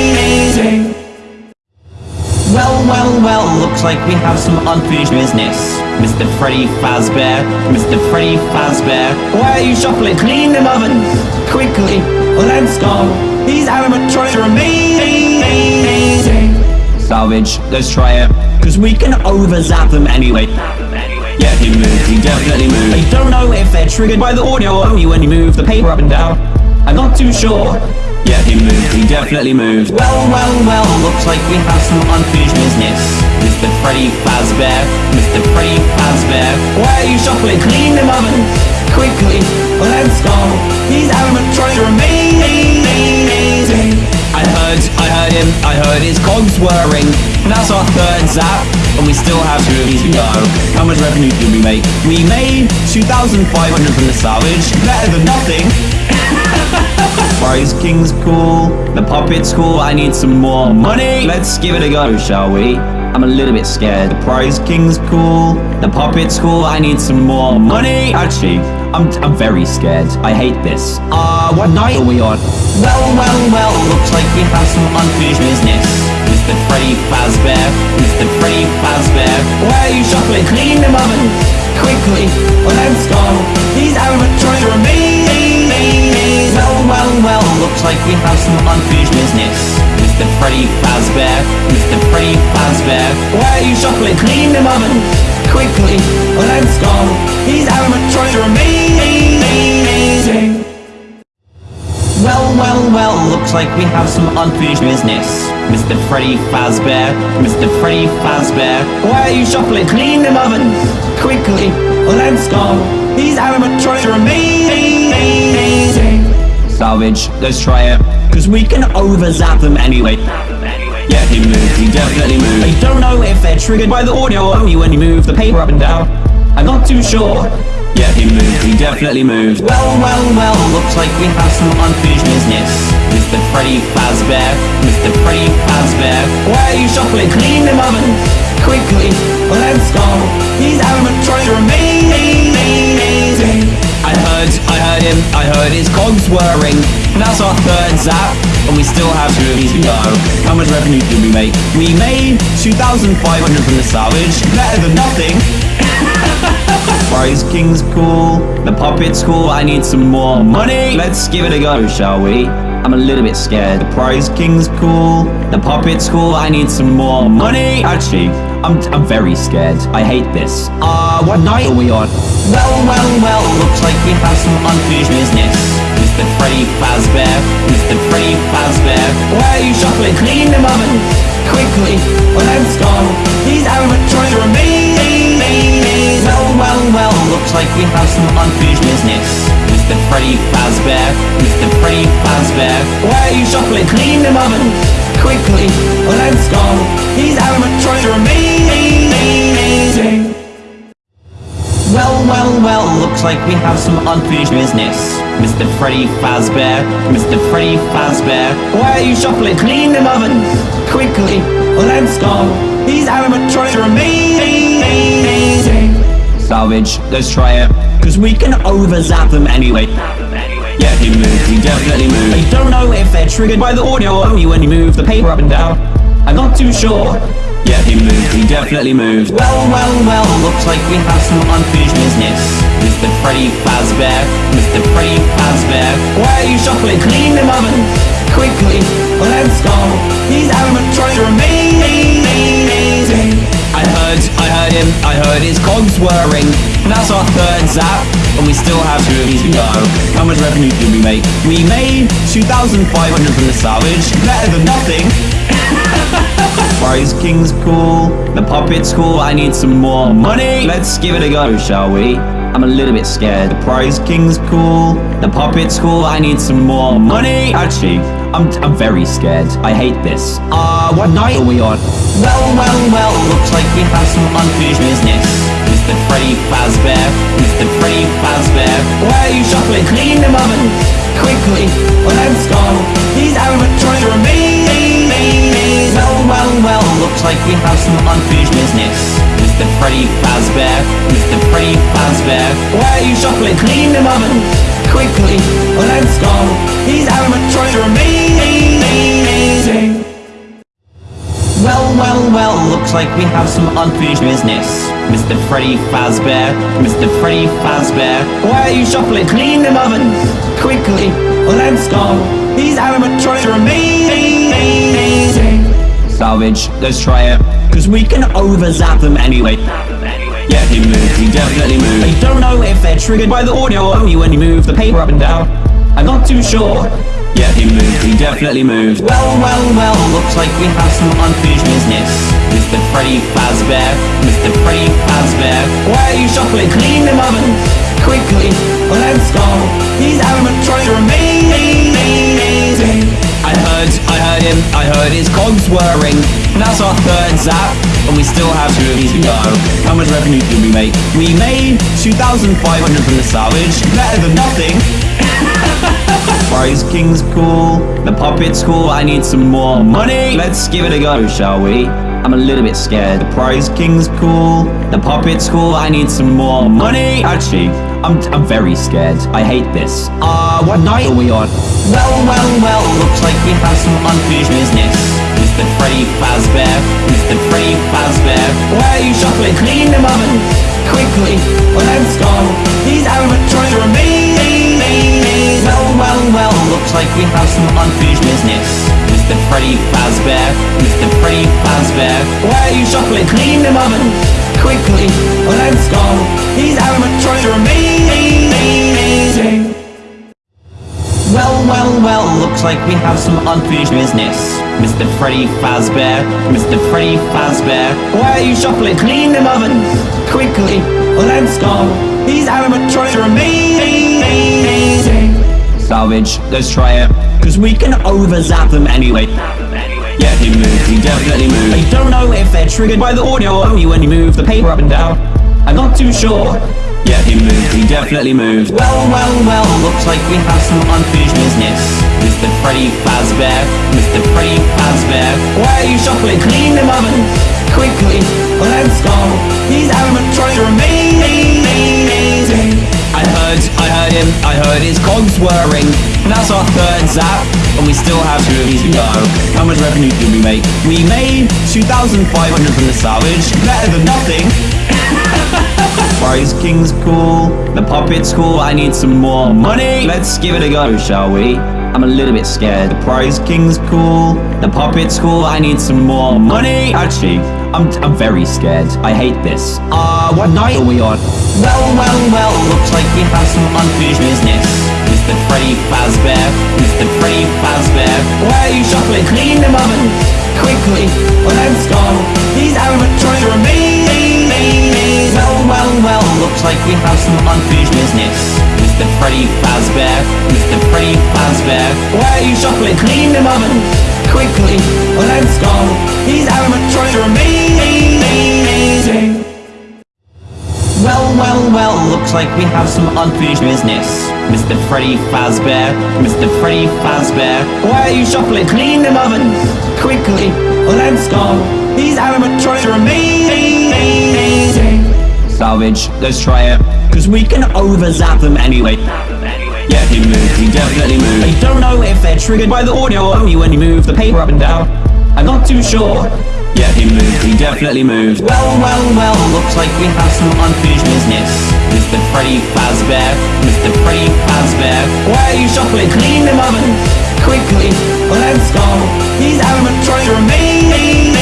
Well, well, well, looks like we have some unfinished business. Mr. Freddy Fazbear, Mr. Freddy Fazbear, why are you shuffling? Clean them ovens! Quickly, let's go! These animatronics are amazing! Salvage, let's try it. Cause we can over-zap them anyway. Yeah, he moved, he definitely moved. I don't know if they're triggered by the audio or only when you move the paper up and down. I'm not too sure. Yeah, he moved, he definitely moved. Well, well, well, looks like we have some unfinished business. Mr. Freddy Fazbear, Mr. Freddy Fazbear, why are you shuffling? Clean them ovens! Quickly, let's go! These animatronics are amazing! I heard, I heard him, I heard his cogs whirring. And that's our third zap, and we still have two of these to go. How much revenue did we make? We made 2,500 from the salvage, better than nothing. Prize King's cool, the puppet's cool, I need some more money. Let's give it a go, shall we? I'm a little bit scared. The Prize King's cool, the puppet's cool, I need some more money. Actually, I'm, I'm very scared. I hate this. Uh, what night are we on? Well, well, well, looks like we have some unfinished business. Mr. Freddy Fazbear, Mr. Freddy Fazbear, why are you shuffling? Clean them ovens! Quickly, let's go! These animatronics are amazing! Well, well, well, looks like we have some unfinished business. Mr. Freddy Fazbear, Mr. Freddy Fazbear, why are you shuffling? Clean them ovens! Quickly, let's go! Animatronics are amazing! Well, well, well, looks like we have some unfinished business. Mr. Freddy Fazbear, Mr. Freddy Fazbear, why are you shuffling? Clean them ovens! Quickly, let's go! Animatronics are amazing! Salvage, let's try it. Cause we can over-zap them anyway. Yeah, he moved, he definitely moved. I don't know if they're triggered by the audio or only when you move the paper up and down. I'm not too sure. Yeah, he moved, he definitely moved. Well, well, well, looks like we have some unfinished business. Mr. Freddy Fazbear, Mr. Freddy Fazbear, why are you shuffling? Clean them ovens! Quickly, let's go! These animatronics are amazing! I heard, I heard him, I heard his cogs whirring. And that's our third zap, and we still have two of these to go. How much revenue did we make? We made 2,500 from the salvage, better than nothing. Prize King's cool, the puppet's cool, I need some more money. Let's give it a go, shall we? I'm a little bit scared. The Prize King's cool, the puppet's cool, I need some more money. Actually, I'm, I'm very scared. I hate this. Uh, what night are we on? Well, well, well, looks like we have some unfinished business. Mr. Freddy Fazbear, Mr. Freddy Fazbear, why are you shuffling? Clean them ovens! Quickly, let's go! These animatronics are amazing! Well, well, well, looks like we have some unfinished business. Mr. Freddy Fazbear, Mr. Freddy Fazbear, why are you shuffling? Clean them ovens! Quickly, let's go! These animatronics are amazing! Looks like we have some unfinished business. Mr. Freddy Fazbear, Mr. Freddy Fazbear, why are you shuffling? Clean them ovens! Quickly, let's go! These animatronics are amazing! Salvage, let's try it. Cause we can over-zap them anyway. Yeah, he moved, he definitely moved. I don't know if they're triggered by the audio only when you move the paper up and down. I'm not too sure. Yeah, he moved, he definitely moved. Well, well, well, looks like we have some unfinished business. Mr. Freddy Fazbear, Mr. Freddy Fazbear, why are you shuffling? Clean them ovens! Quickly, let's go! These animatronics are amazing! I heard, I heard him, I heard his cogs whirring. That's our third zap, and we still have two of these to go. How much revenue did we make? We made 2,500 from the salvage, better than nothing. Prize King's cool, the puppet's cool, I need some more money. Let's give it a go, shall we? I'm a little bit scared. The Prize King's cool, the puppet's cool, I need some more money. Actually, I'm, I'm very scared. I hate this. Uh, what night are we on? Well, well, well, looks like we have some unfinished business. Mr. Freddy Fazbear, Mr. Freddy Fazbear, why are you shuffling? Clean them ovens! Quickly, let's go! These animatronics are amazing! Well, well, well, looks like we have some unfinished business. Mr. Freddy Fazbear, Mr. Freddy Fazbear, why are you shuffling? Clean them ovens! Quickly, let's go! These animatronics are amazing! Well, well, well, looks like we have some unfinished business. Mr. Freddy Fazbear, Mr. Freddy Fazbear, why are you shuffling? Clean them ovens! Quickly, let's go! These animatronics! Salvage, let's try it. Cause we can over-zap them anyway. Yeah, he moved, he definitely moved. I don't know if they're triggered by the audio or only when you move the paper up and down. I'm not too sure. Yeah, he moved, he definitely moved. Well, well, well, looks like we have some unfinished business. Mr. Freddy Fazbear, Mr. Freddy Fazbear, why are you shuffling? Clean them ovens! Quickly, let's go! These animatronics are amazing! I heard, I heard him, I heard his cogs whirring. And that's our third zap, and we still have two of these to go. How much revenue did we make? We made 2,500 from the salvage, better than nothing. Prize King's cool, the puppet's cool, I need some more money. Let's give it a go, shall we? I'm a little bit scared. The Prize King's cool, the puppet's cool, I need some more money. Actually, I'm, I'm very scared. I hate this. Uh, what night are we on? Well, well, well, looks like we have some unfinished business. Mr. Freddy Fazbear, Mr. Freddy Fazbear, why are you shuffling? Clean them ovens! Quickly, let's go! These animatronics are amazing! Well, well, well, looks like we have some unfinished business. Mr. Freddy Fazbear, Mr. Freddy Fazbear, why are you shuffling? Clean them ovens! Quickly, let's go! Animatronics are amazing! Well, well, well, looks like we have some unfinished business. Mr. Freddy Fazbear, Mr. Freddy Fazbear, why are you shuffling? Clean them ovens! Quickly, let's go! Animatronics are amazing! Salvage, let's try it. Cause we can over-zap them anyway. Yeah, he moved, he definitely moved. I don't know if they're triggered by the audio or only when you move the paper up and down. I'm not too sure. Yeah, he moved, he definitely moved. Well, well, well, looks like we have some unfinished business. Mr. Freddy Fazbear, Mr. Freddy Fazbear, why are you shuffling? Clean them ovens! Quickly, let's go! These animatronics are amazing! I heard, I heard him, I heard his cogs whirring. And that's our third zap, and we still have two of these to go. How much revenue did we make? We made 2,500 from the salvage, better than nothing. Prize King's cool, the puppet's cool, I need some more money. Let's give it a go, shall we? I'm a little bit scared. The Prize King's cool, the puppet's cool, I need some more money. Actually, I'm, I'm very scared. I hate this. Uh, what night are we on? Well, well, well, looks like we have some unfinished business. Mr. Freddy Fazbear, Mr. Freddy Fazbear, why are you shuffling? Clean them ovens! Quickly, let's go! These animatronics are amazing! Well, well, well, looks like we have some unfinished business. Mr. Freddy Fazbear, Mr. Freddy Fazbear, why are you shuffling? Clean them ovens! Quickly, let's go! These animatronics are amazing! Well, well, well, looks like we have some unfinished business. Mr. Freddy Fazbear, Mr. Freddy Fazbear, why are you shuffling? Clean them ovens! Quickly, let's go! These animatronics are amazing! Salvage, let's try it. Cause we can over-zap them anyway. Yeah, he moved, he definitely moved. I don't know if they're triggered by the audio or only when you move the paper up and down. I'm not too sure. Yeah, he moved, he definitely moved. Well, well, well, looks like we have some unfinished business. Mr. Freddy Fazbear, Mr. Freddy Fazbear, why are you shuffling? Clean them ovens! Quickly, let's go! These animatronics are amazing!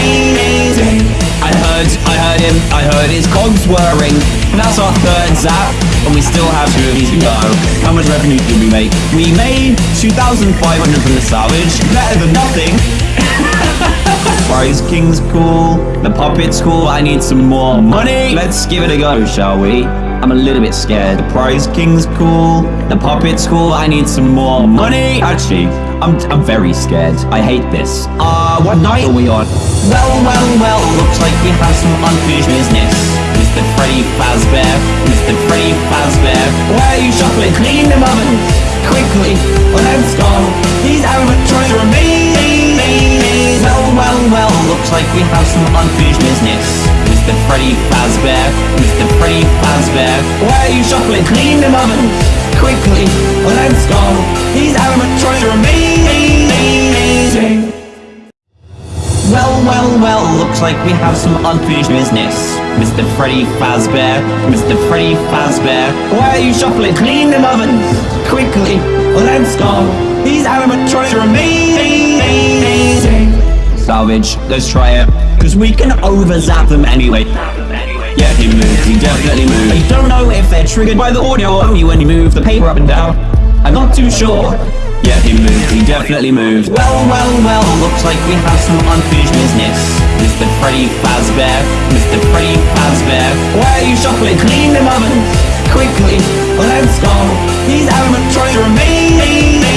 I heard, I heard him, I heard his cogs whirring. And that's our third zap, and we still have two of these to go. How much revenue did we make? We made 2,500 from the salvage, better than nothing. Prize King's cool, the puppet's cool, I need some more money. Let's give it a go, shall we? I'm a little bit scared. The Prize King's cool, the puppet's cool, I need some more money. Actually, I'm, I'm very scared. I hate this. Uh, what night are we on? Well, well, well, looks like we have some unfinished business. Mr. Freddy Fazbear, Mr. Freddy Fazbear, why are you shuffling? Clean them ovens! Quickly, let's go! These animatronics amazing! Well, well, looks like we have some unfinished business. Mr. Freddy Fazbear, Mr. Freddy Fazbear, why are you shuffling? Clean them ovens! Quickly, let's go! These animatronics are amazing! Well, well, well, looks like we have some unfinished business. Mr. Freddy Fazbear, Mr. Freddy Fazbear, why are you shuffling? Clean them ovens! Quickly, let's go! These animatronics are amazing! Salvage, let's try it. Cause we can over-zap them anyway. Yeah, he moved, he definitely moved. I don't know if they're triggered by the audio or only when you move the paper up and down. I'm not too sure. Yeah, he moved, he definitely moved. Well, well, well, looks like we have some unfinished business. Mr. Freddy Fazbear, Mr. Freddy Fazbear, why are you shuffling? Clean them ovens! Quickly, let's go! These animatronics are amazing!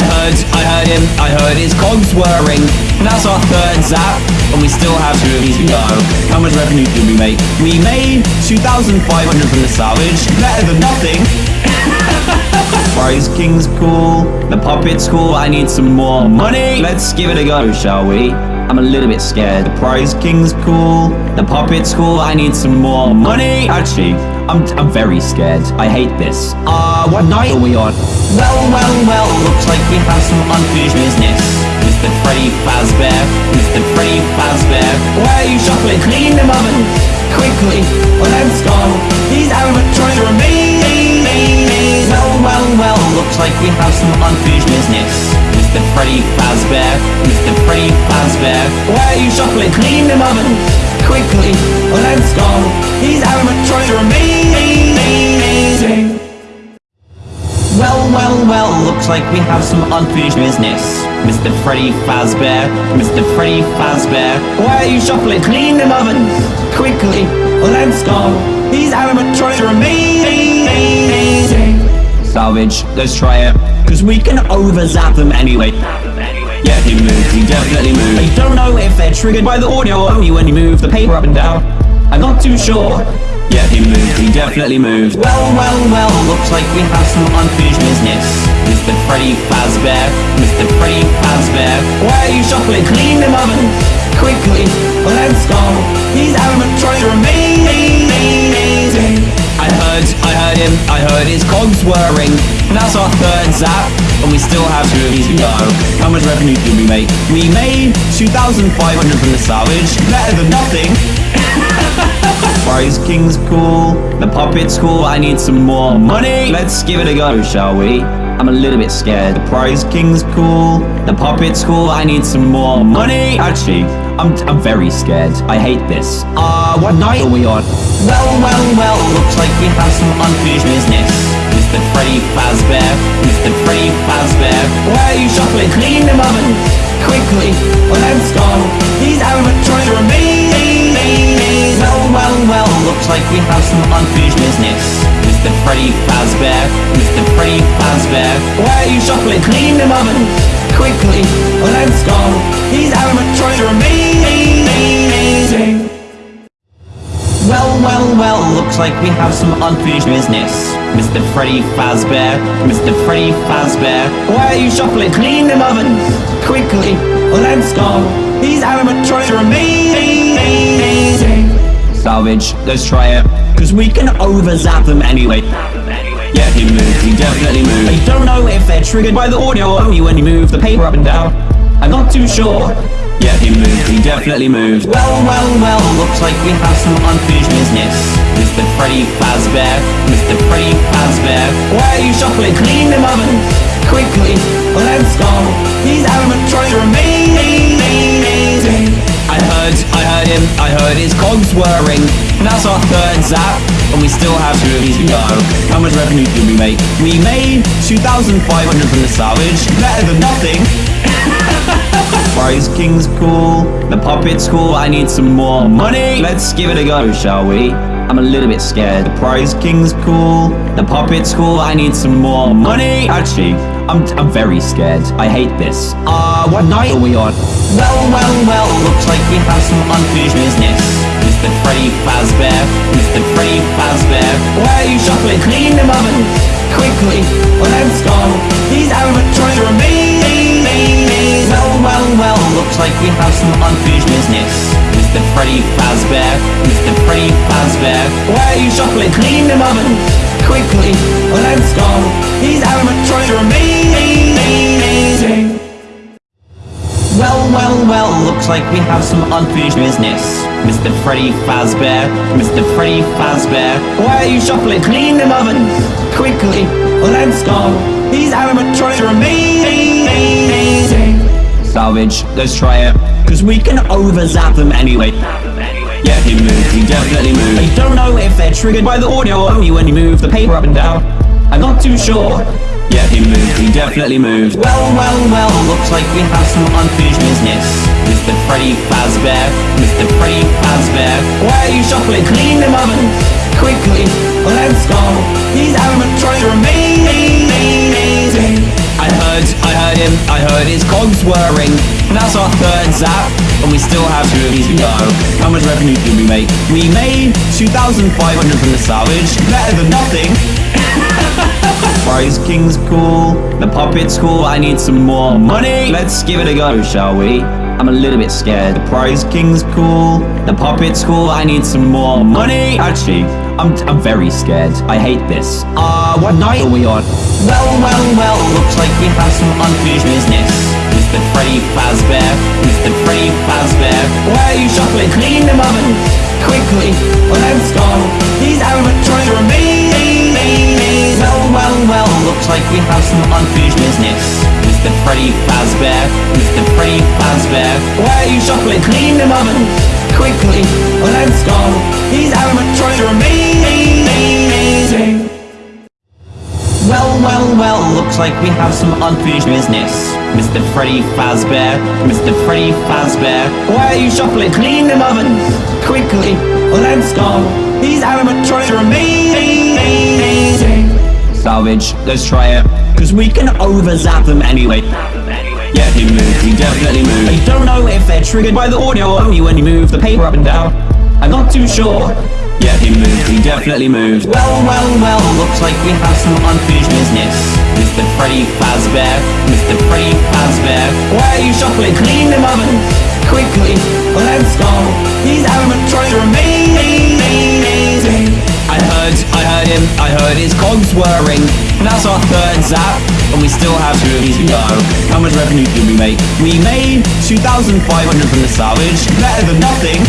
I heard, I heard him, I heard his cogs whirring. And that's our third zap, and we still have two of these to go. How much revenue did we make? We made 2,500 from the salvage, better than nothing. Prize King's cool, the puppet's cool, I need some more money. Let's give it a go, shall we? I'm a little bit scared. The Prize King's cool, the puppet's cool, I need some more money. Actually, I'm, I'm very scared. I hate this. Uh, what night are we on? Well, well, well, looks like we have some unfinished business. Mr. Freddy Fazbear, Mr. Freddy Fazbear, why are you shuffling? Clean them ovens! Quickly, let's go! These animatronics are amazing! Well, well, well, looks like we have some unfinished business. Mr. Freddy Fazbear, Mr. Freddy Fazbear, why are you shuffling? Clean them ovens! Quickly, let's go! These animatronics are amazing! Well, well, well, looks like we have some unfinished business. Mr. Freddy Fazbear, Mr. Freddy Fazbear, why are you shuffling? Clean them ovens! Quickly, let's go! These animatronics are amazing! Salvage, let's try it. Cause we can over-zap them anyway. Yeah, he moved, he definitely moved. I don't know if they're triggered by the audio or only when you move the paper up and down. I'm not too sure. Yeah, he moved, he definitely moved. Well, well, well, looks like we have some unfinished business. Mr. Freddy Fazbear, Mr. Freddy Fazbear, why are you shuffling? Clean them ovens! Quickly, let's go! These animatronics are amazing! I heard, I heard him, I heard his cogs whirring. And that's our third zap, and we still have two of these to go. How much revenue did we make? We made 2,500 from the salvage, better than nothing. Prize King's cool, the puppet's cool, I need some more money. Let's give it a go, shall we? I'm a little bit scared. The Prize King's cool, the puppet's cool, I need some more money. Actually, I'm, I'm very scared. I hate this. Uh, what night are we on? Well, well, well, looks like we have some unfinished business. Mr. Freddy Fazbear, Mr. Freddy Fazbear, why are you shuffling? Clean them ovens! Quickly, let's go! These animatronics are looks like we have some unfinished business. Mr. Freddy Fazbear, Mr. Freddy Fazbear, why are you shuffling? Clean them ovens! Quickly, let's go! These animatronics are amazing! Well, well, well, looks like we have some unfinished business. Mr. Freddy Fazbear, Mr. Freddy Fazbear, why are you shuffling? Clean them ovens! Quickly, let's go! These animatronics are amazing! Salvage, let's try it. Cause we can over-zap them anyway. Yeah, he moved, he definitely moved. I don't know if they're triggered by the audio only when you move the paper up and down. I'm not too sure. Yeah, he moved, he definitely moved. Well, well, well, looks like we have some unfinished business. Mr. Freddy Fazbear, Mr. Freddy Fazbear, why are you shuffling? Clean them ovens! Quickly, let's go! These animatronics are amazing! I heard, I heard him, I heard his cogs whirring. And that's our third zap, and we still have two of these to go. How much revenue did we make? We made 2,500 from the salvage, better than nothing. Prize King's cool, the puppet's cool, I need some more money. Let's give it a go, shall we? I'm a little bit scared. The Prize King's cool, the puppet's cool, I need some more money. Actually, I'm, I'm very scared. I hate this. Uh, what night are we on? Well, well, well, looks like we have some unfinished business. Mr. Freddy Fazbear, Mr. Freddy Fazbear, why are you shuffling? Clean them ovens! Quickly, let's go! These animatronics are amazing! Well, well, well, looks like we have some unfinished business. Mr. Freddy Fazbear, Mr. Freddy Fazbear, why are you shuffling? Clean them ovens! Quickly, let's go! These animatronics are amazing! Well, well, well, looks like we have some unfinished business. Mr. Freddy Fazbear, Mr. Freddy Fazbear, why are you shuffling? Clean them ovens! Quickly, let's go! These animatronics are amazing! Salvage, let's try it. Cause we can over-zap them anyway. Yeah, he moved, he definitely moved. I don't know if they're triggered by the audio or only when you move the paper up and down. I'm not too sure. Yeah, he moved, he definitely moved. Well, well, well, looks like we have some unfinished business. Mr. Freddy Fazbear, Mr. Freddy Fazbear, why are you shuffling? Clean them ovens! Quickly, let's go! These animatronics are amazing! I heard, I heard him, I heard his cogs whirring. And that's our third zap, and we still have two of these to go. How much revenue did we make? We made 2,500 from the salvage, better than nothing. Prize King's cool, the puppet's cool, I need some more money. Let's give it a go, shall we? I'm a little bit scared. The Prize King's cool, the puppet's cool, I need some more money. Actually, I'm, I'm very scared. I hate this. Uh, what night are we on? Well, well, well, looks like we have some unfinished business. Mr. Freddy Fazbear, Mr. Freddy Fazbear, why are you shuffling? Clean them ovens! Quickly, let's go! These animatronics are amazing! Well, well, well, looks like we have some unfinished business. Mr. Freddy Fazbear, Mr. Freddy Fazbear, why are you shuffling? Clean them ovens! Quickly, let's go! These animatronics are amazing! Well, well, well, looks like we have some unfinished business. Mr. Freddy Fazbear, Mr. Freddy Fazbear, why are you shuffling? Clean them ovens! Quickly, let's go! These animatronics are amazing! Salvage, let's try it. Cause we can over-zap them anyway. Yeah, he moved, he definitely moved. I don't know if they're triggered by the audio or only when you move the paper up and down. I'm not too sure. Yeah, he moved, he definitely moved. Well, well, well, looks like we have some unfinished business. Mr. Freddy Fazbear, Mr. Freddy Fazbear, why are you shuffling? Clean them ovens! Quickly, let's go! These animatronics are amazing! Him, I heard his cogs whirring. And that's our third zap, and we still have two of these to go. How much revenue did we make? We made 2,500 from the salvage, better than nothing.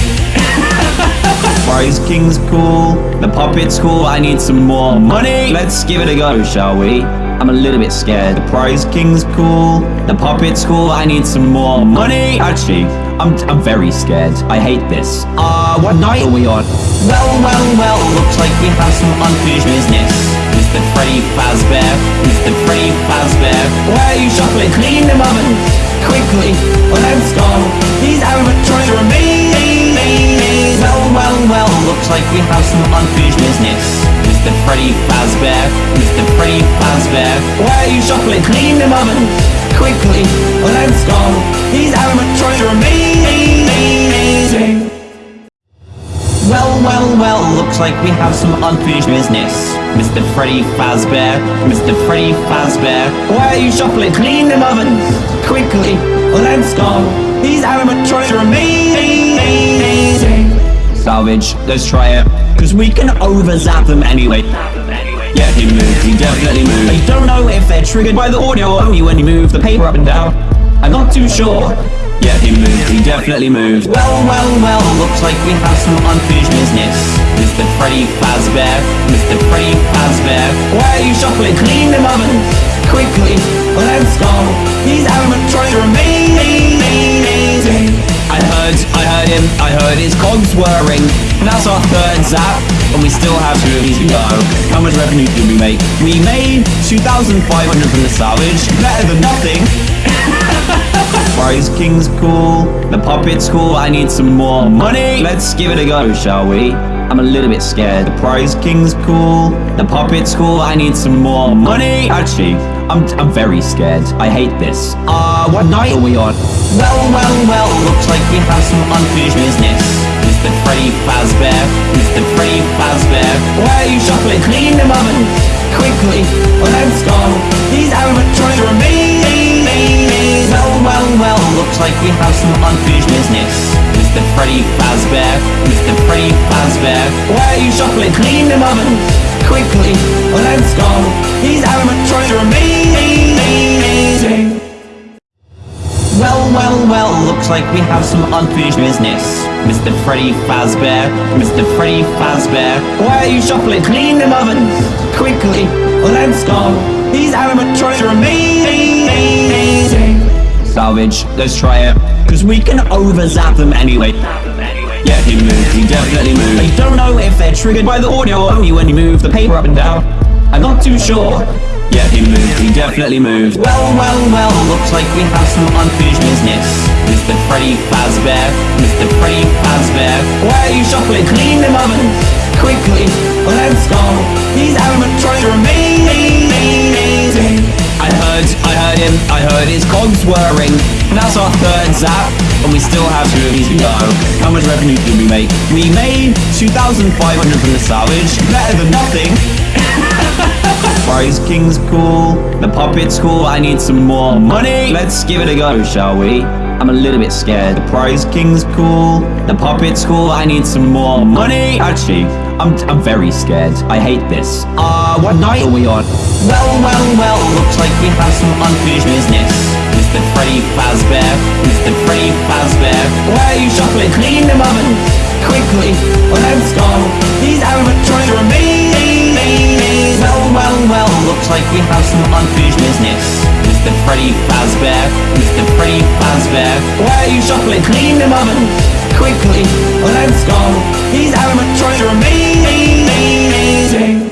Prize King's cool, the puppet's cool, I need some more money. Let's give it a go, shall we? I'm a little bit scared. The Prize King's cool, the puppet's cool, I need some more money. Actually, I'm, I'm very scared. I hate this. Uh, what night are we on? Well, well, well, looks like we have some unfinished business. Mr. Freddy Fazbear, Mr. Freddy Fazbear, why are you shuffling? Clean them ovens! Quickly, let's go! These animatronics are amazing! Well, well, well, looks like we have some unfinished business. Mr. Freddy Fazbear, Mr. Freddy Fazbear, why are you shuffling? Clean them ovens! Quickly, let's go! These animatronics are amazing! Well, well, well, looks like we have some unfinished business. Mr. Freddy Fazbear, Mr. Freddy Fazbear, why are you shuffling? Clean them ovens! Quickly, let's go! These animatronics are amazing! Salvage, let's try it. Cause we can over-zap them anyway. Yeah, he moved, he definitely moved. I don't know if they're triggered by the audio or only when you move the paper up and down. I'm not too sure. Yeah, he moved, he definitely moved. Well, well, well, looks like we have some unfinished business. Mr. Freddy Fazbear, Mr. Freddy Fazbear, why are you shuffling? Clean them ovens! Quickly, let's go! These animatronics are amazing! I heard, I heard him, I heard his cogs whirring. And that's our third zap, and we still have two of these to go. How much revenue did we make? We made 2,500 from the salvage, better than nothing. Prize King's cool, the puppet's cool, I need some more money. Let's give it a go, shall we? I'm a little bit scared. The Prize King's cool, the puppet's cool, I need some more money. Actually, I'm, I'm very scared. I hate this. Uh, Uh, what night are we on? Well, well, well, looks like we have some unfinished business. Mr. Freddy Fazbear, Mr. Freddy Fazbear, why are you shuffling? Clean them ovens! Quickly, let's go! These animatronics are amazing! Well, well, well, looks like we have some unfinished business. Mr. Freddy Fazbear, Mr. Freddy Fazbear, why are you shuffling? Clean them ovens! Quickly, let's go! These animatronics are amazing! Well, well, well, looks like we have some unfinished business. Mr. Freddy Fazbear, Mr. Freddy Fazbear, why are you shuffling? Clean them ovens! Quickly, let's go! These animatronics are amazing! Salvage, let's try it. Cause we can over-zap them anyway. Yeah, he moved, he definitely moved. I don't know if they're triggered by the audio only when you move the paper up and down. I'm not too sure. Yeah, he moved, he definitely moved. Well, well, well, looks like we have some unfinished business. Mr. Freddy Fazbear, Mr. Freddy Fazbear, why are you shopping? Clean them ovens! Quickly, let's go! These animatronics are amazing! I heard, I heard him, I heard his cogs whirring. And that's our third zap, and we still have two of these to go. How much revenue did we make? We made 2,500 from the salvage, better than nothing. Prize King's cool, the puppet's cool, I need some more money. Let's give it a go, shall we? I'm a little bit scared. The Prize King's cool, the puppet's cool, I need some more money. Actually, I'm, I'm very scared. I hate this. Uh, what night are we on? Well, well, well, looks like we have some unfinished business. Mr. Freddy Fazbear, Mr. Freddy Fazbear, why are you shuffling? Clean them ovens! Quickly, let's go! These animatronics are amazing! Well, well, well, looks like we have some unfinished business. Mr. Freddy Fazbear, Mr. Freddy Fazbear, why are you shuffling? Clean them ovens! Quickly, let's go! These animatronics are amazing!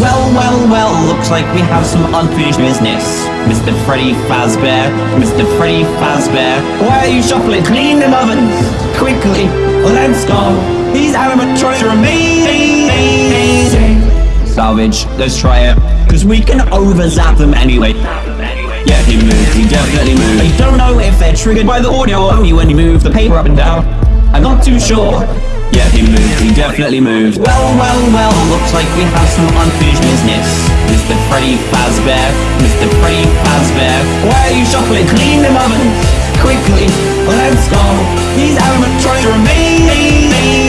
Well, well, well, looks like we have some unfinished business. Mr. Freddy Fazbear, Mr. Freddy Fazbear, why are you shuffling? Clean them ovens! Quickly, let's go! These animatronics are amazing! Salvage, let's try it. Cause we can over-zap them anyway. Yeah, he moved, he definitely moved. I don't know if they're triggered by the audio only when you move the paper up and down. I'm not too sure. Yeah, he moved, he definitely moved. Well, well, well, looks like we have some unfinished business. Mr. Freddy Fazbear, Mr. Freddy Fazbear, why are you shuffling? Clean them ovens! Quickly, let's go! These animatronics are amazing!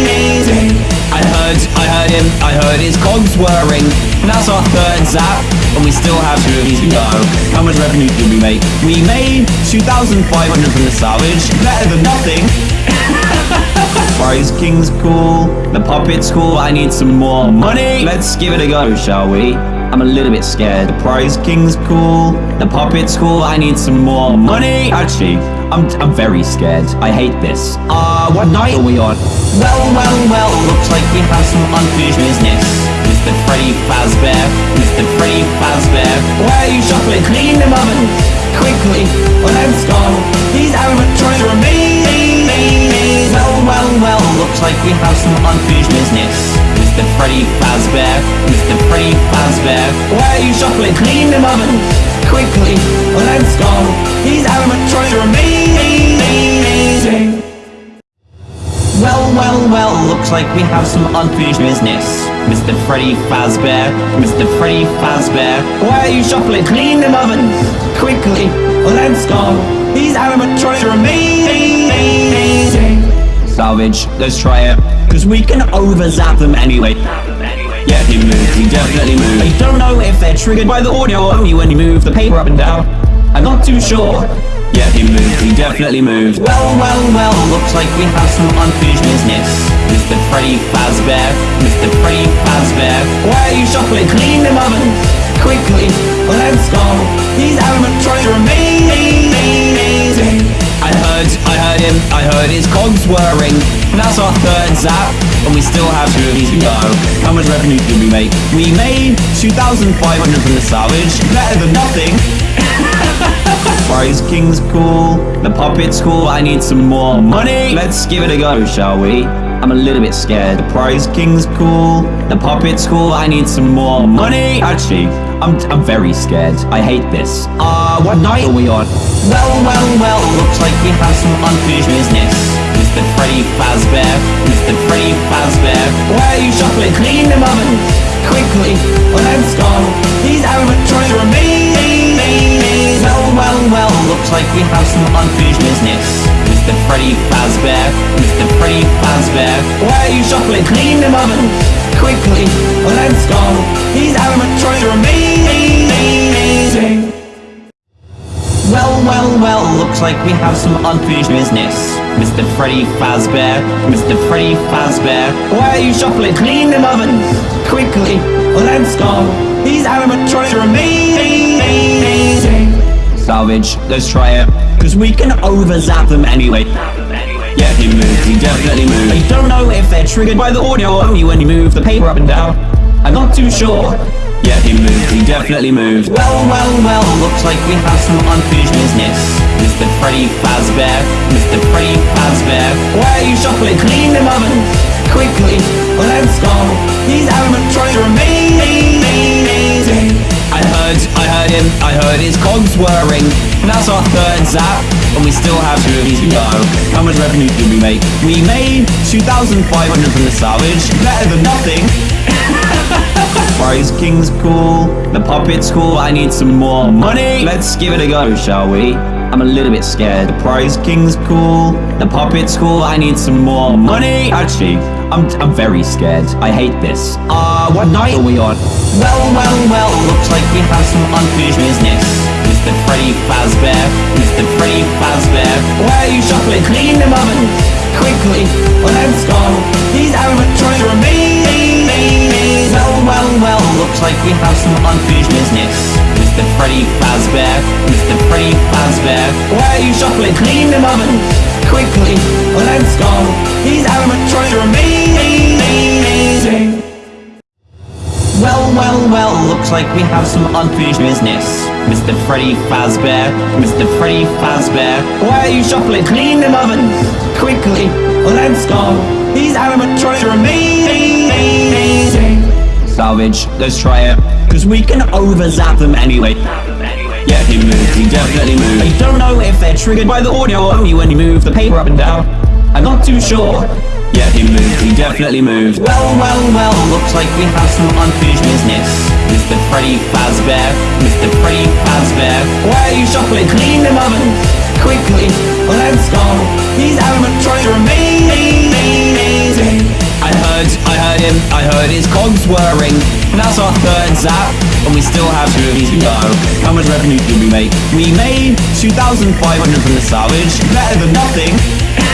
I heard, him, I heard his cogs whirring. And that's our third zap, and we still have two of these to go. How much revenue did we make? We made 2,500 from the salvage, better than nothing. Prize King's cool, the puppet's cool, I need some more money. Let's give it a go, shall we? I'm a little bit scared. The Prize King's cool, the puppet's cool, I need some more money. Actually, I'm, I'm very scared. I hate this. Uh, what night are we on? Well, well, well, looks like we have some unfinished business. Mr. Freddy Fazbear, Mr. Freddy Fazbear, why are you shuffling? Clean them ovens! Quickly, let's go! These animatronics are amazing! Well, well, well, looks like we have some unfinished business. Mr. Freddy Fazbear, Mr. Freddy Fazbear, why are you shuffling? Clean them ovens! Quickly, let's go! These animatronics are amazing! Well, well, well, looks like we have some unfinished business. Mr. Freddy Fazbear, Mr. Freddy Fazbear, why are you shuffling? Clean them ovens! Quickly, let's go! These animatronics are amazing! Salvage, let's try it. Cause we can over-zap them anyway. Yeah, he moved, he definitely moved. I don't know if they're triggered by the audio or only when you move the paper up and down. I'm not too sure. Yeah, he moved, he definitely moved. Well, well, well, looks like we have some unfinished business. Mr. Freddy Fazbear, Mr. Freddy Fazbear, why are you shuffling? Clean them ovens! Quickly, let's go! These animatronics are amazing! I heard, I heard him, I heard his cogs whirring. That's our third zap, and we still have two of these to go. How much revenue did we make? We made 2,500 from the salvage, better than nothing. Prize King's cool, the puppet's cool, I need some more money. Let's give it a go, shall we? I'm a little bit scared. The Prize King's cool, the puppet's cool, I need some more money. Actually, I'm, I'm very scared. I hate this. Uh, what night are we on? Well, well, well, looks like we have some unfinished business. Mr. Freddy Fazbear, Mr. Freddy Fazbear, why are you shuffling? Clean them ovens! Quickly, let's go! These animatronics are amazing! Well, well, well, looks like we have some unfinished business. Mr. Freddy Fazbear, Mr. Freddy Fazbear, why are you shuffling? Clean them ovens! Quickly, let's go! These animatronics are amazing! Well, well, well, looks like we have some unfinished business. Mr. Freddy Fazbear, Mr. Freddy Fazbear, why are you shuffling? Clean them ovens! Quickly, let's go! These animatronics are amazing! Salvage, let's try it. Cause we can over-zap them anyway. Yeah, he moved, he definitely moved. I don't know if they're triggered by the audio only when you move the paper up and down. I'm not too sure. Yeah, he moved, he definitely moved. Well, well, well, looks like we have some unfinished business. Mr. Freddy Fazbear, Mr. Freddy Fazbear, why are you shuffling? Clean them ovens! Quickly, let's go! These animatronics are amazing! I heard, I heard him, I heard his cogs whirring. And that's our third zap, and we still have two of these to go. How much revenue did we make? We made 2,500 from the salvage, better than nothing. Prize King's cool, the puppet's cool, I need some more money. Let's give it a go, shall we? I'm a little bit scared. The Prize King's cool, the puppet's cool, I need some more money. Actually, I'm, I'm very scared. I hate this. Uh, what night are we on? Well, well, well, looks like we have some unfinished business. Mr. Freddy Fazbear, Mr. Freddy Fazbear, why are you shuffling? Clean them ovens! Quickly, let's go! These animatronics are like we have some unfinished business. Mr. Freddy Fazbear, Mr. Freddy Fazbear, why are you shuffling? Clean them ovens! Quickly, let's go! These animatronics are amazing! Well, well, well, looks like we have some unfinished business. Mr. Freddy Fazbear, Mr. Freddy Fazbear, why are you shuffling? Clean them ovens! Quickly, let's go! These animatronics are amazing! Salvage, let's try it. Cause we can overzap them anyway. Yeah, he moved, he definitely moved. I don't know if they're triggered by the audio or only when you move the paper up and down. I'm not too sure. Yeah, he moved, he definitely moved. Well, well, well, looks like we have some unfinished business. Mr. Freddy Fazbear, Mr. Freddy Fazbear, why are you shuffling? Clean them ovens! Quickly, let's go! These animatronics are amazing! I heard, I heard him, I heard his cogs whirring. And that's our third zap, and we still have two of these to go. How much revenue did we make? We made 2,500 from the salvage, better than nothing.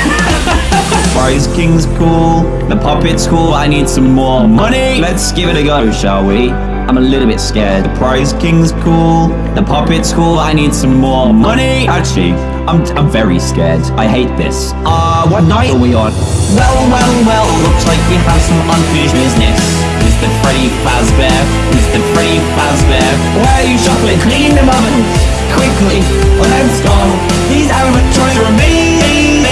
Prize King's cool, the puppet's cool, I need some more money. Let's give it a go, shall we? I'm a little bit scared. The Prize King's cool, the puppet's cool, I need some more money. Actually, I'm, I'm very scared. I hate this. Uh, what night are we on? Well, well, well, looks like we have some unfinished business. Mr. Freddy Fazbear, Mr. Freddy Fazbear, why are you shuffling? Clean them ovens! Quickly, let's go! These animatronics are amazing!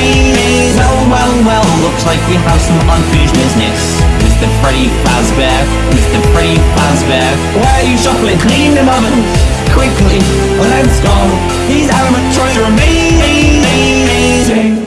Well, well, well, looks like we have some unfinished business. Mr. Freddy Fazbear, Mr. Freddy Fazbear, why are you shuffling? Clean them ovens! Quickly, let's go! These animatronics are amazing!